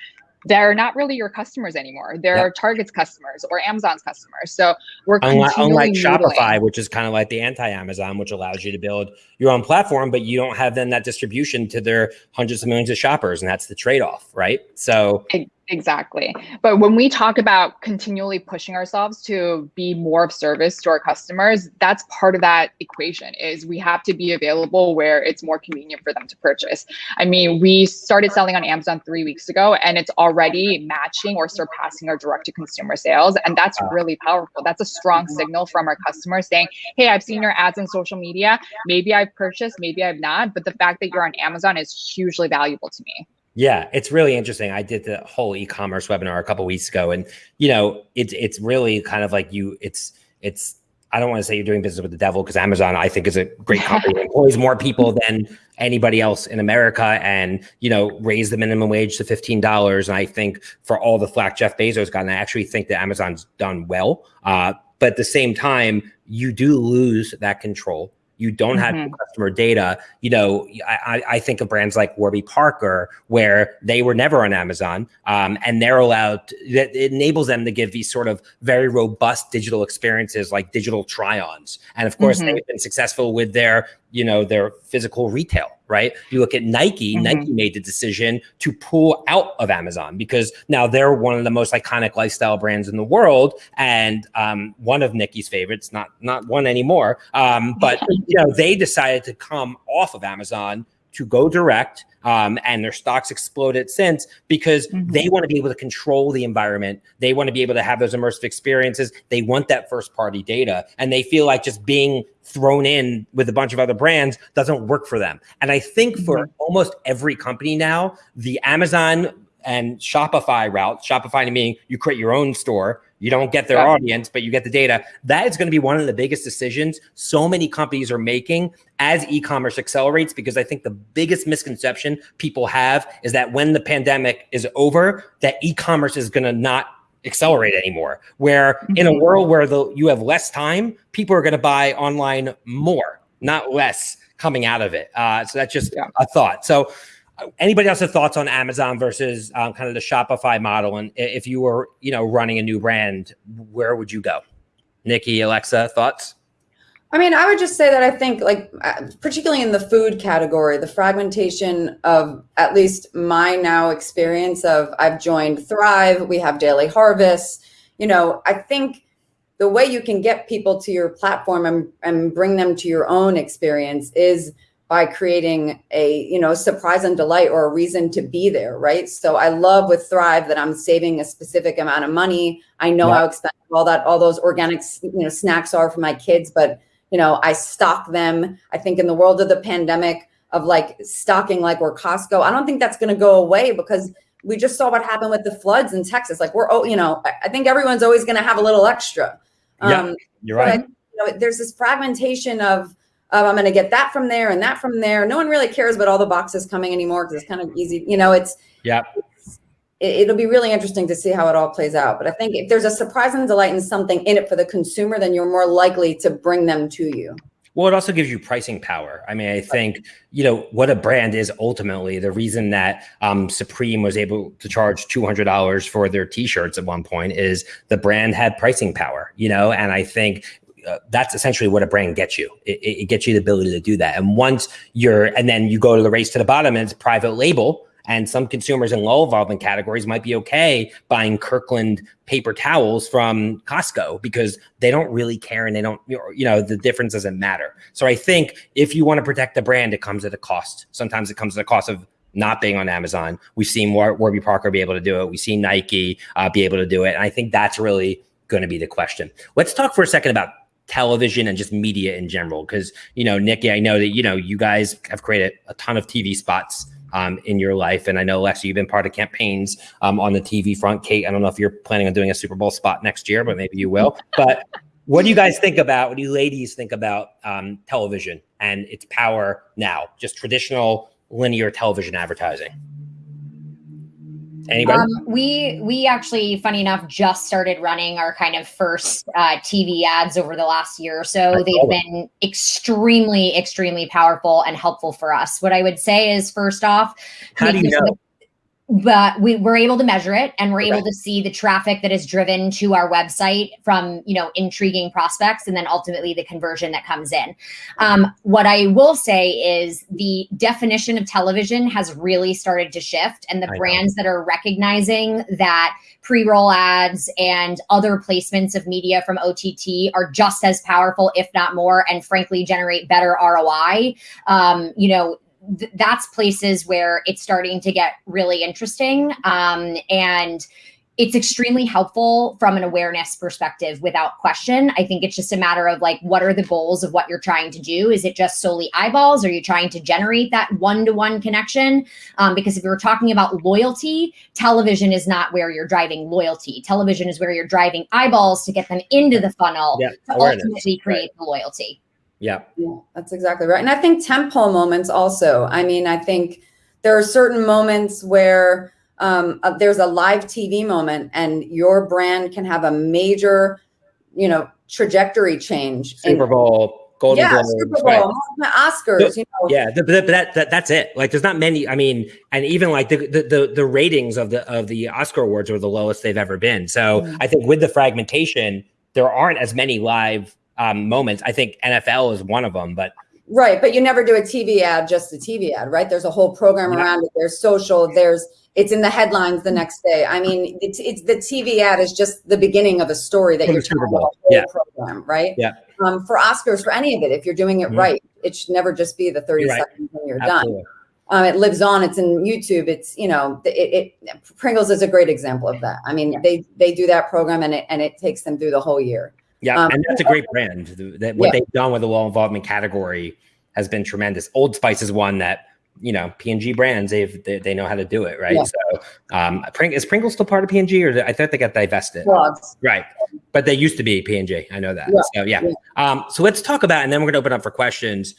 they're not really your customers anymore. They're yep. Target's customers or Amazon's customers. So we're unlike, unlike Shopify, which is kind of like the anti-Amazon, which allows you to build your own platform, but you don't have then that distribution to their hundreds of millions of shoppers, and that's the trade-off, right? So Exactly. But when we talk about continually pushing ourselves to be more of service to our customers, that's part of that equation is we have to be available where it's more convenient for them to purchase. I mean, we started selling on Amazon 3 weeks ago and it's already matching or surpassing our direct to consumer sales and that's really powerful. That's a strong signal from our customers saying, "Hey, I've seen your ads on social media. Maybe I've purchased, maybe I've not, but the fact that you're on Amazon is hugely valuable to me." Yeah, it's really interesting. I did the whole e-commerce webinar a couple weeks ago, and you know, it's it's really kind of like you. It's it's. I don't want to say you're doing business with the devil because Amazon, I think, is a great company. employs more people than anybody else in America, and you know, raise the minimum wage to fifteen dollars. And I think for all the flack Jeff Bezos got, and I actually think that Amazon's done well. Uh, but at the same time, you do lose that control you don't have mm-hmm. customer data. You know, I, I think of brands like Warby Parker, where they were never on Amazon, um, and they're allowed. To, it enables them to give these sort of very robust digital experiences, like digital try-ons. And of course, mm-hmm. they've been successful with their you know their physical retail right you look at nike mm-hmm. nike made the decision to pull out of amazon because now they're one of the most iconic lifestyle brands in the world and um, one of nikki's favorites not not one anymore um, but you know they decided to come off of amazon to go direct um, and their stocks exploded since because mm-hmm. they want to be able to control the environment. They want to be able to have those immersive experiences. They want that first party data, and they feel like just being thrown in with a bunch of other brands doesn't work for them. And I think for mm-hmm. almost every company now, the Amazon and Shopify route, Shopify meaning you create your own store, you don't get their yeah. audience, but you get the data. That is going to be one of the biggest decisions so many companies are making as e-commerce accelerates because I think the biggest misconception people have is that when the pandemic is over, that e-commerce is going to not accelerate anymore. Where mm-hmm. in a world where the you have less time, people are going to buy online more, not less coming out of it. Uh, so that's just yeah. a thought. So anybody else have thoughts on Amazon versus um, kind of the Shopify model? And if you were, you know, running a new brand, where would you go? Nikki, Alexa, thoughts? I mean, I would just say that I think, like, uh, particularly in the food category, the fragmentation of at least my now experience of I've joined Thrive, we have Daily Harvest. You know, I think the way you can get people to your platform and, and bring them to your own experience is by creating a you know surprise and delight or a reason to be there right? So i love with thrive that i'm saving a specific amount of money. I know yeah. how expensive all that all those organic you know snacks are for my kids but you know i stock them. I think in the world of the pandemic of like stocking like we're costco i don't think that's going to go away because we just saw what happened with the floods in texas. Like we're oh you know i think everyone's always going to have a little extra. Yeah, um, you're right. you know, there's this fragmentation of um, I'm going to get that from there and that from there. No one really cares about all the boxes coming anymore because it's kind of easy. You know, it's yeah. it, will be really interesting to see how it all plays out. But I think if there's a surprise and delight and something in it for the consumer, then you're more likely to bring them to you. Well, it also gives you pricing power. I mean, I think you know what a brand is ultimately. The reason that um, Supreme was able to charge two hundred dollars for their T-shirts at one point is the brand had pricing power. You know, and I think uh, that's essentially what a brand gets you. It, it, gets you the ability to do that. And once you're, and then you go to the race to the bottom and it's private label. And some consumers in low involvement categories might be okay buying Kirkland paper towels from Costco because they don't really care and they don't, you know, the difference doesn't matter. So I think if you want to protect the brand, it comes at a cost. Sometimes it comes at a cost of not being on Amazon. We've seen Warby Parker be able to do it. We've seen Nike uh, be able to do it. And I think that's really going to be the question. Let's talk for a second about television and just media in general. Because you know nikki i know that you know you guys have created a ton of tv spots um, in your life. And i know Alexa, you've been part of campaigns um, on the tv front. Kate i don't know if you're planning on doing a super bowl spot next year but maybe you will. But what do you guys think about what do you ladies think about um, television and its power now? Just traditional linear television advertising Anybody? Um, we we actually, funny enough, just started running our kind of first uh, TV ads over the last year or so. They've been extremely, extremely powerful and helpful for us. What I would say is, first off, how do you know? But we were able to measure it and we're okay. able to see the traffic that is driven to our website from you know intriguing prospects and then ultimately the conversion that comes in um, what i will say is the definition of television has really started to shift and the I brands know. that are recognizing that pre-roll ads and other placements of media from ott are just as powerful if not more and frankly generate better roi um, you know th- that's places where it's starting to get really interesting. Um, and it's extremely helpful from an awareness perspective without question. I think it's just a matter of like, what are the goals of what you're trying to do? Is it just solely eyeballs? Are you trying to generate that one to one connection? Um, because if you're talking about loyalty, television is not where you're driving loyalty. Television is where you're driving eyeballs to get them into the funnel yeah, to awareness. ultimately create right. the loyalty. Yeah. yeah. That's exactly right. And I think tentpole moments also. I mean, I think there are certain moments where um, uh, there's a live TV moment and your brand can have a major, you know, trajectory change. Super Bowl. Golden yeah, Globes, Super Bowl, right. Oscars, the, you know. Yeah, that, that that's it. Like, there's not many. I mean, and even like the, the the the ratings of the of the Oscar awards are the lowest they've ever been. So mm-hmm. I think with the fragmentation, there aren't as many live um, moments. I think NFL is one of them, but right. But you never do a TV ad, just a TV ad, right? There's a whole program yeah. around it. There's social. There's it's in the headlines the next day. I mean, it's, it's the TV ad is just the beginning of a story that you're Super Bowl. Yeah. program, right? Yeah. Um, for Oscars, for any of it, if you're doing it mm-hmm. right, it should never just be the 30 you're seconds when you're Absolutely. done. Um, it lives on. It's in YouTube. It's you know, it, it, Pringles is a great example of that. I mean, they they do that program and it and it takes them through the whole year. Yeah, um, and that's a great brand. That what yeah. they've done with the low involvement category has been tremendous. Old Spice is one that you know P&G brands they've they, they know how to do it right. Yeah. So um, is Pringles still part of P&G or I thought they got divested? Right, but they used to be P&G. I know that. Yeah. So yeah. yeah. Um, so let's talk about and then we're gonna open up for questions.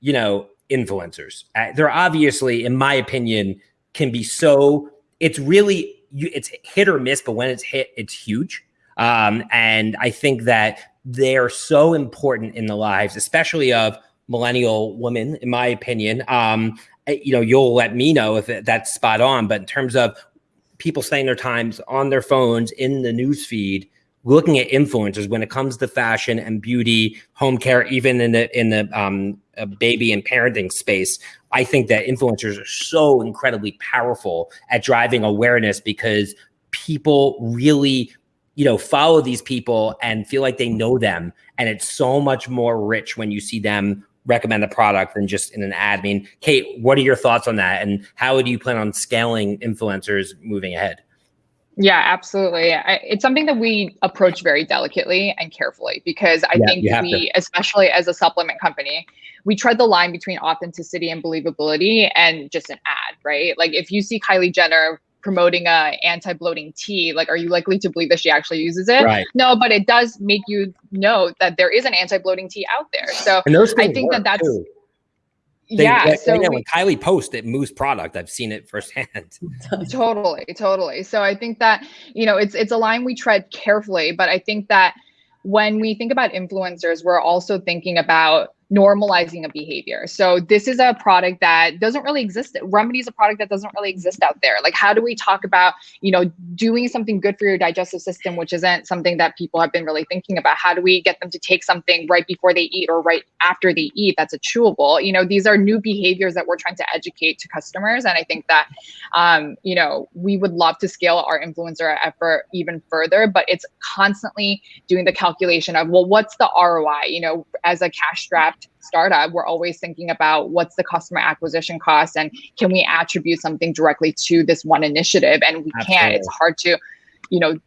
You know, influencers. Uh, they're obviously, in my opinion, can be so. It's really you. It's hit or miss, but when it's hit, it's huge. Um, and I think that they're so important in the lives, especially of millennial women, in my opinion. Um, eh, you know, you'll let me know if that's spot on, but in terms of people spending their times on their phones in the news feed, looking at influencers when it comes to fashion and beauty, home care, even in the in the um, uh, baby and parenting space, I think that influencers are so incredibly powerful at driving awareness because people really you know, follow these people and feel like they know them. And it's so much more rich when you see them recommend a product than just in an ad. I mean, Kate, what are your thoughts on that? And how do you plan on scaling influencers moving ahead? Yeah, absolutely. I, it's something that we approach very delicately and carefully because I yeah, think we, to. especially as a supplement company, we tread the line between authenticity and believability and just an ad, right? Like if you see Kylie Jenner promoting a anti-bloating tea like are you likely to believe that she actually uses it right. no but it does make you know that there is an anti-bloating tea out there so i think that that's too. They, yeah. They, so yeah, we, when Kylie posts it moves product, I've seen it firsthand. totally, totally. So I think that you know it's it's a line we tread carefully, but I think that when we think about influencers, we're also thinking about normalizing a behavior. So this is a product that doesn't really exist. Remedy is a product that doesn't really exist out there. Like how do we talk about, you know, doing something good for your digestive system, which isn't something that people have been really thinking about? How do we get them to take something right before they eat or right after they eat that's a chewable? You know, these are new behaviors that we're trying to educate to customers. And I think that, um, you know, we would love to scale our influencer effort even further, but it's constantly doing the calculation of, well, what's the ROI? You know, as a cash strapped startup, we're always thinking about what's the customer acquisition cost and can we attribute something directly to this one initiative? And we Absolutely. can't. It's hard to, you know,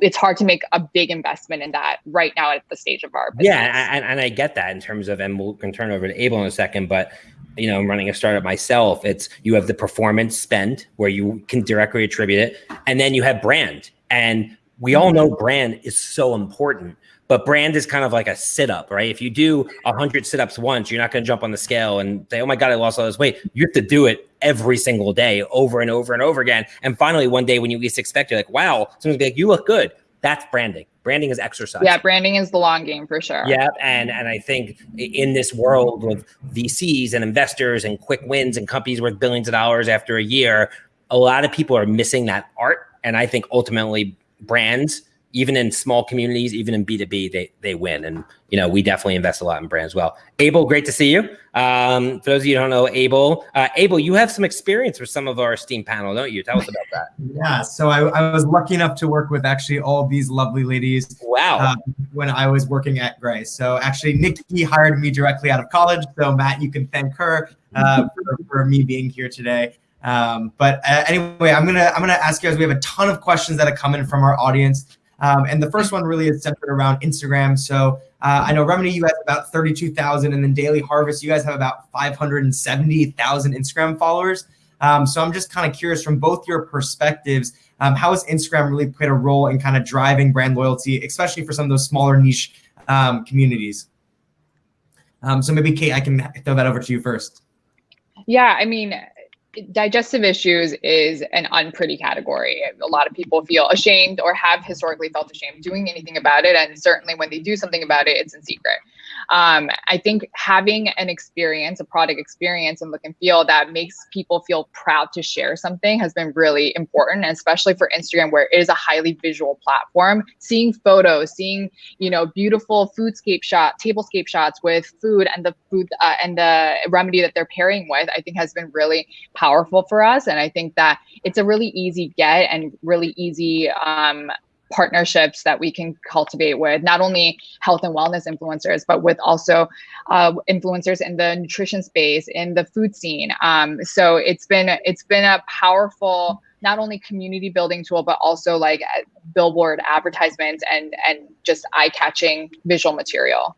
it's hard to make a big investment in that right now at the stage of our business. Yeah, and, and I get that in terms of, and we'll can turn over to Abel in a second, but you know, I'm running a startup myself. It's you have the performance spend where you can directly attribute it, and then you have brand. And we all mm-hmm. know brand is so important but brand is kind of like a sit up, right? If you do 100 sit ups once, you're not going to jump on the scale and say, oh my God, I lost all this weight. You have to do it every single day, over and over and over again. And finally, one day when you least expect, you're like, wow, someone's be like, you look good. That's branding. Branding is exercise. Yeah, branding is the long game for sure. Yeah, and and I think in this world with VCs and investors and quick wins and companies worth billions of dollars after a year, a lot of people are missing that art. And I think ultimately brands even in small communities, even in B2B, they, they win. And, you know, we definitely invest a lot in brands as well. Abel, great to see you. Um, for those of you who don't know Abel, uh, Abel, you have some experience with some of our Steam panel, don't you? Tell us about that. Yeah, so I, I was lucky enough to work with actually all these lovely ladies. Wow. Uh, when I was working at Grey. So actually, Nikki hired me directly out of college. So Matt, you can thank her uh, for, for me being here today. Um, but uh, anyway, I'm gonna I'm gonna ask you guys. We have a ton of questions that have come in from our audience. Um, and the first one really is centered around Instagram. So uh, I know Remedy, you have about 32,000, and then Daily Harvest, you guys have about 570,000 Instagram followers. Um, so I'm just kind of curious from both your perspectives, um, how has Instagram really played a role in kind of driving brand loyalty, especially for some of those smaller niche um, communities? Um, so maybe Kate, I can throw that over to you first. Yeah, I mean, digestive issues is an unpretty category. A lot of people feel ashamed or have historically felt ashamed doing anything about it. And certainly when they do something about it, it's in secret. Um, I think having an experience, a product experience and look and feel that makes people feel proud to share something has been really important, especially for Instagram, where it is a highly visual platform. Seeing photos, seeing, you know, beautiful foodscape shot, tablescape shots with food and the food uh, and the remedy that they're pairing with, I think has been really powerful for us. And I think that it's a really easy get and really easy um, partnerships that we can cultivate with not only health and wellness influencers, but with also uh, influencers in the nutrition space, in the food scene. Um, so it's been it's been a powerful not only community building tool, but also like billboard advertisements and and just eye catching visual material.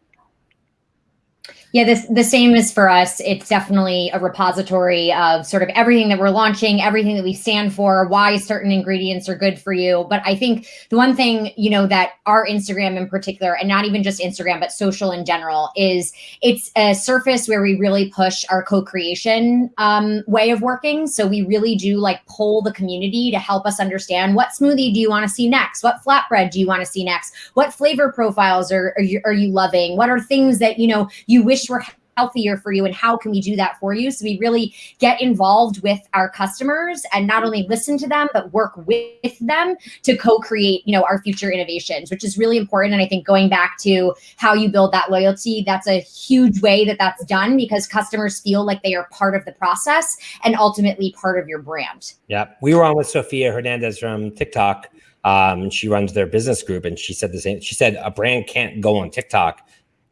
Yeah, this the same is for us. It's definitely a repository of sort of everything that we're launching, everything that we stand for, why certain ingredients are good for you. But I think the one thing, you know, that our Instagram in particular, and not even just Instagram, but social in general, is it's a surface where we really push our co-creation um, way of working. So we really do like poll the community to help us understand what smoothie do you want to see next? What flatbread do you want to see next? What flavor profiles are, are you, are you loving? What are things that, you know, you wish wish were healthier for you and how can we do that for you? So we really get involved with our customers and not only listen to them but work with them to co-create you know our future innovations which is really important. And i think going back to how you build that loyalty that's a huge way that that's done because customers feel like they are part of the process and ultimately part of your brand. Yeah. We were on with sophia hernandez from tiktok um, she runs their business group and she said the same she said a brand can't go on tiktok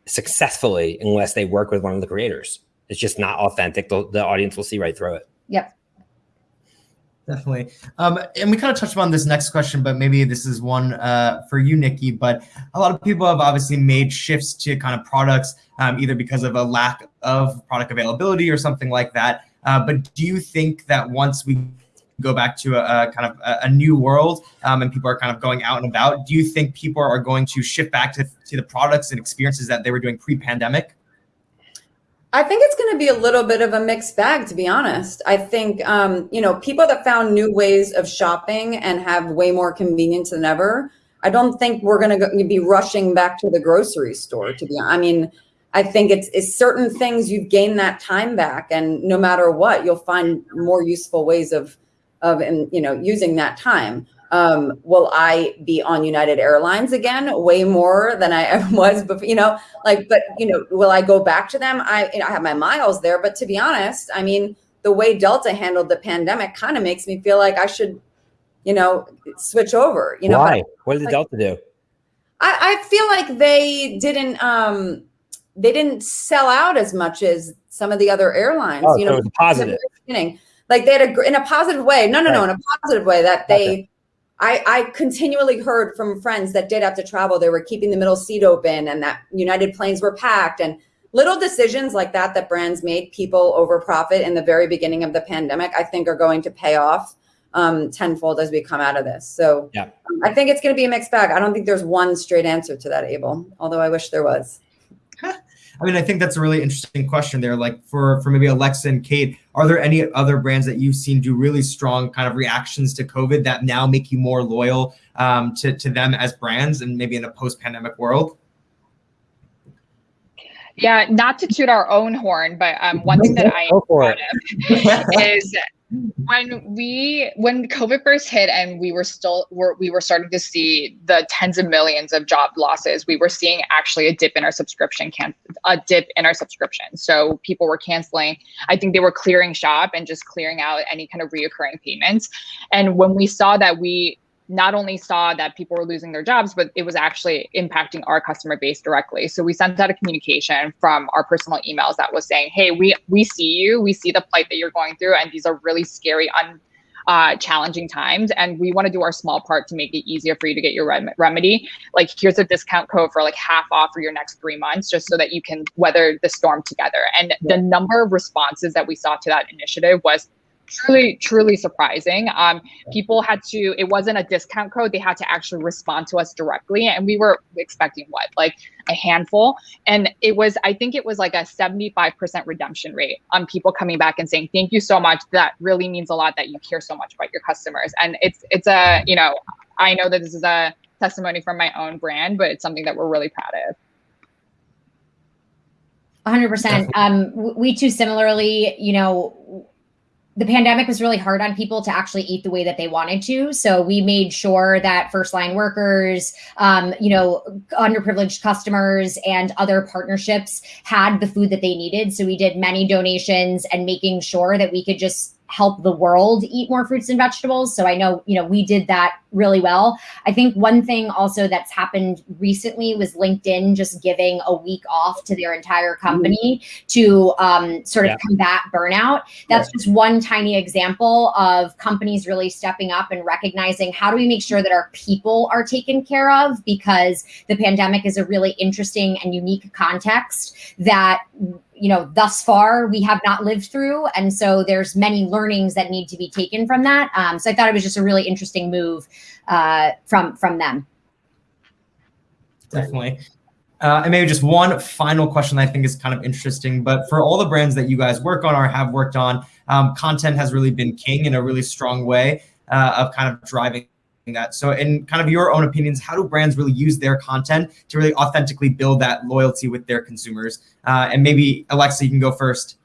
successfully unless they work with one of the creators. It's just not authentic. The, the audience will see right through it. Yep. Definitely. Um, and we kind of touched upon this next question, but maybe this is one uh, for you, Nikki. But a lot of people have obviously made shifts to kind of products, um, either because of a lack of product availability or something like that. Uh, but do you think that once we go back to a, a kind of a, a new world um, and people are kind of going out and about, do you think people are going to shift back to, to the products and experiences that they were doing pre-pandemic? I think it's going to be a little bit of a mixed bag, to be honest. I think, um, you know, people that found new ways of shopping and have way more convenience than ever. I don't think we're going to be rushing back to the grocery store. To be, honest. I mean, I think it's, it's certain things you've gained that time back, and no matter what, you'll find more useful ways of, of, you know, using that time. Um, will I be on United Airlines again? Way more than I ever was before, you know, like, but, you know, will I go back to them? I, you know, I have my miles there, but to be honest, I mean, the way Delta handled the pandemic kind of makes me feel like I should, you know, switch over, you know. Why? What did like, Delta do? I, I feel like they didn't, um, they didn't sell out as much as some of the other airlines, oh, you know, so positive. Like they had a, in a positive way. No, no, right. no, in a positive way that they, I, I continually heard from friends that did have to travel. They were keeping the middle seat open and that United planes were packed and little decisions like that that brands made people over profit in the very beginning of the pandemic, I think are going to pay off um, tenfold as we come out of this. So yeah. I think it's going to be a mixed bag. I don't think there's one straight answer to that, Abel, although I wish there was. I mean, I think that's a really interesting question there. Like for for maybe Alexa and Kate, are there any other brands that you've seen do really strong kind of reactions to COVID that now make you more loyal um, to to them as brands and maybe in a post pandemic world? Yeah, not to toot our own horn, but um, one thing that I am proud of is when we when covid first hit and we were still were, we were starting to see the tens of millions of job losses we were seeing actually a dip in our subscription can a dip in our subscription so people were canceling i think they were clearing shop and just clearing out any kind of reoccurring payments. And when we saw that we not only saw that people were losing their jobs, but it was actually impacting our customer base directly. So we sent out a communication from our personal emails that was saying, "Hey, we we see you, we see the plight that you're going through, and these are really scary, un, uh, challenging times, and we want to do our small part to make it easier for you to get your rem- remedy. Like, here's a discount code for like half off for your next three months, just so that you can weather the storm together." And yeah. the number of responses that we saw to that initiative was truly truly surprising. Um, people had to it wasn't a discount code. They had to actually respond to us directly and we were expecting what? Like a handful. And it was i think it was like a 75% redemption rate on people coming back and saying thank you so much. That really means a lot that you care so much about your customers. And it's it's a you know i know that this is a testimony from my own brand but it's something that we're really proud of. 100% um we too similarly you know the pandemic was really hard on people to actually eat the way that they wanted to. So we made sure that first line workers, um, you know, underprivileged customers and other partnerships had the food that they needed. So we did many donations and making sure that we could just help the world eat more fruits and vegetables. So I know, you know, we did that really well. I think one thing also that's happened recently was LinkedIn just giving a week off to their entire company to um, sort of yeah. combat burnout. That's yeah. just one tiny example of companies really stepping up and recognizing how do we make sure that our people are taken care of because the pandemic is a really interesting and unique context that you know thus far we have not lived through. And so there's many learnings that need to be taken from that. Um, so i thought it was just a really interesting move uh, from from them. Definitely. Uh, and maybe just one final question that i think is kind of interesting but for all the brands that you guys work on or have worked on um, content has really been king in a really strong way uh, of kind of driving that. So in kind of your own opinions, how do brands really use their content to really authentically build that loyalty with their consumers? Uh, and maybe Alexa, you can go first.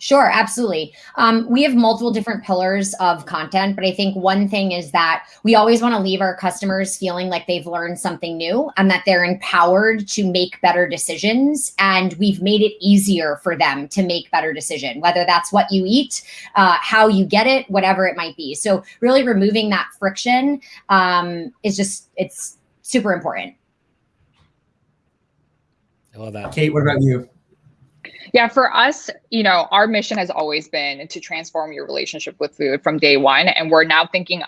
Sure, absolutely. Um, we have multiple different pillars of content, but I think one thing is that we always want to leave our customers feeling like they've learned something new and that they're empowered to make better decisions. And we've made it easier for them to make better decision, whether that's what you eat, uh, how you get it, whatever it might be. So really removing that friction um, is just, it's super important. I love that. Kate, what about you? Yeah, for us, you know, our mission has always been to transform your relationship with food from day one. And we're now thinking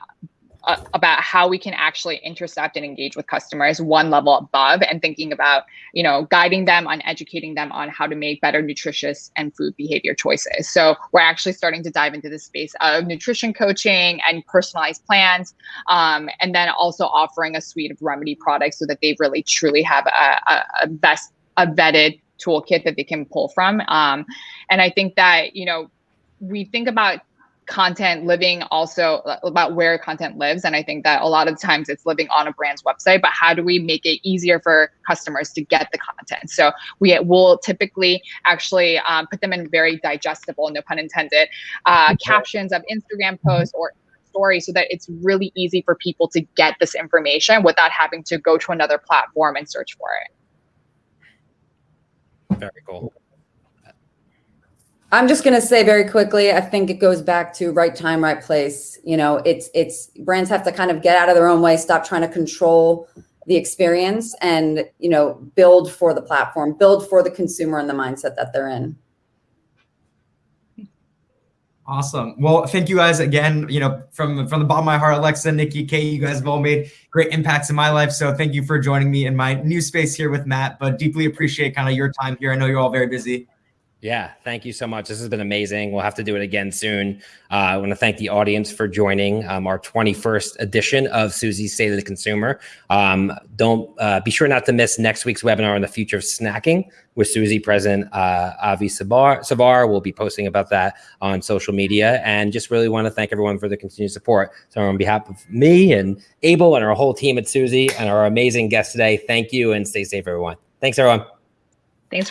uh, about how we can actually intercept and engage with customers one level above and thinking about you know guiding them on educating them on how to make better nutritious and food behavior choices so we're actually starting to dive into the space of nutrition coaching and personalized plans um, and then also offering a suite of remedy products so that they really truly have a, a, a best a vetted toolkit that they can pull from. Um, and i think that you know we think about content living also uh, about where content lives. And i think that a lot of times it's living on a brand's website but how do we make it easier for customers to get the content? So we will typically actually um, put them in very digestible no pun intended uh, captions of instagram posts or stories so that it's really easy for people to get this information without having to go to another platform and search for it very cool I'm just going to say very quickly, I think it goes back to right time, right place. You know, it's, it's brands have to kind of get out of their own way, stop trying to control the experience and, you know, build for the platform, build for the consumer and the mindset that they're in. Awesome. Well, thank you guys again. You know, from from the bottom of my heart, Alexa, Nikki, Kate, you guys have all made great impacts in my life. So thank you for joining me in my new space here with Matt. But deeply appreciate kind of your time here. I know you're all very busy. Yeah, thank you so much. This has been amazing. We'll have to do it again soon. Uh, I want to thank the audience for joining um, our 21st edition of Suzy's State of the Consumer. Um, don't uh, be sure not to miss next week's webinar on the future of snacking with Suzy President uh, Avi Savar. Savar. We'll be posting about that on social media and just really want to thank everyone for the continued support. So on behalf of me and Abel and our whole team at Suzy and our amazing guest today, thank you and stay safe, everyone. Thanks, everyone. Thanks for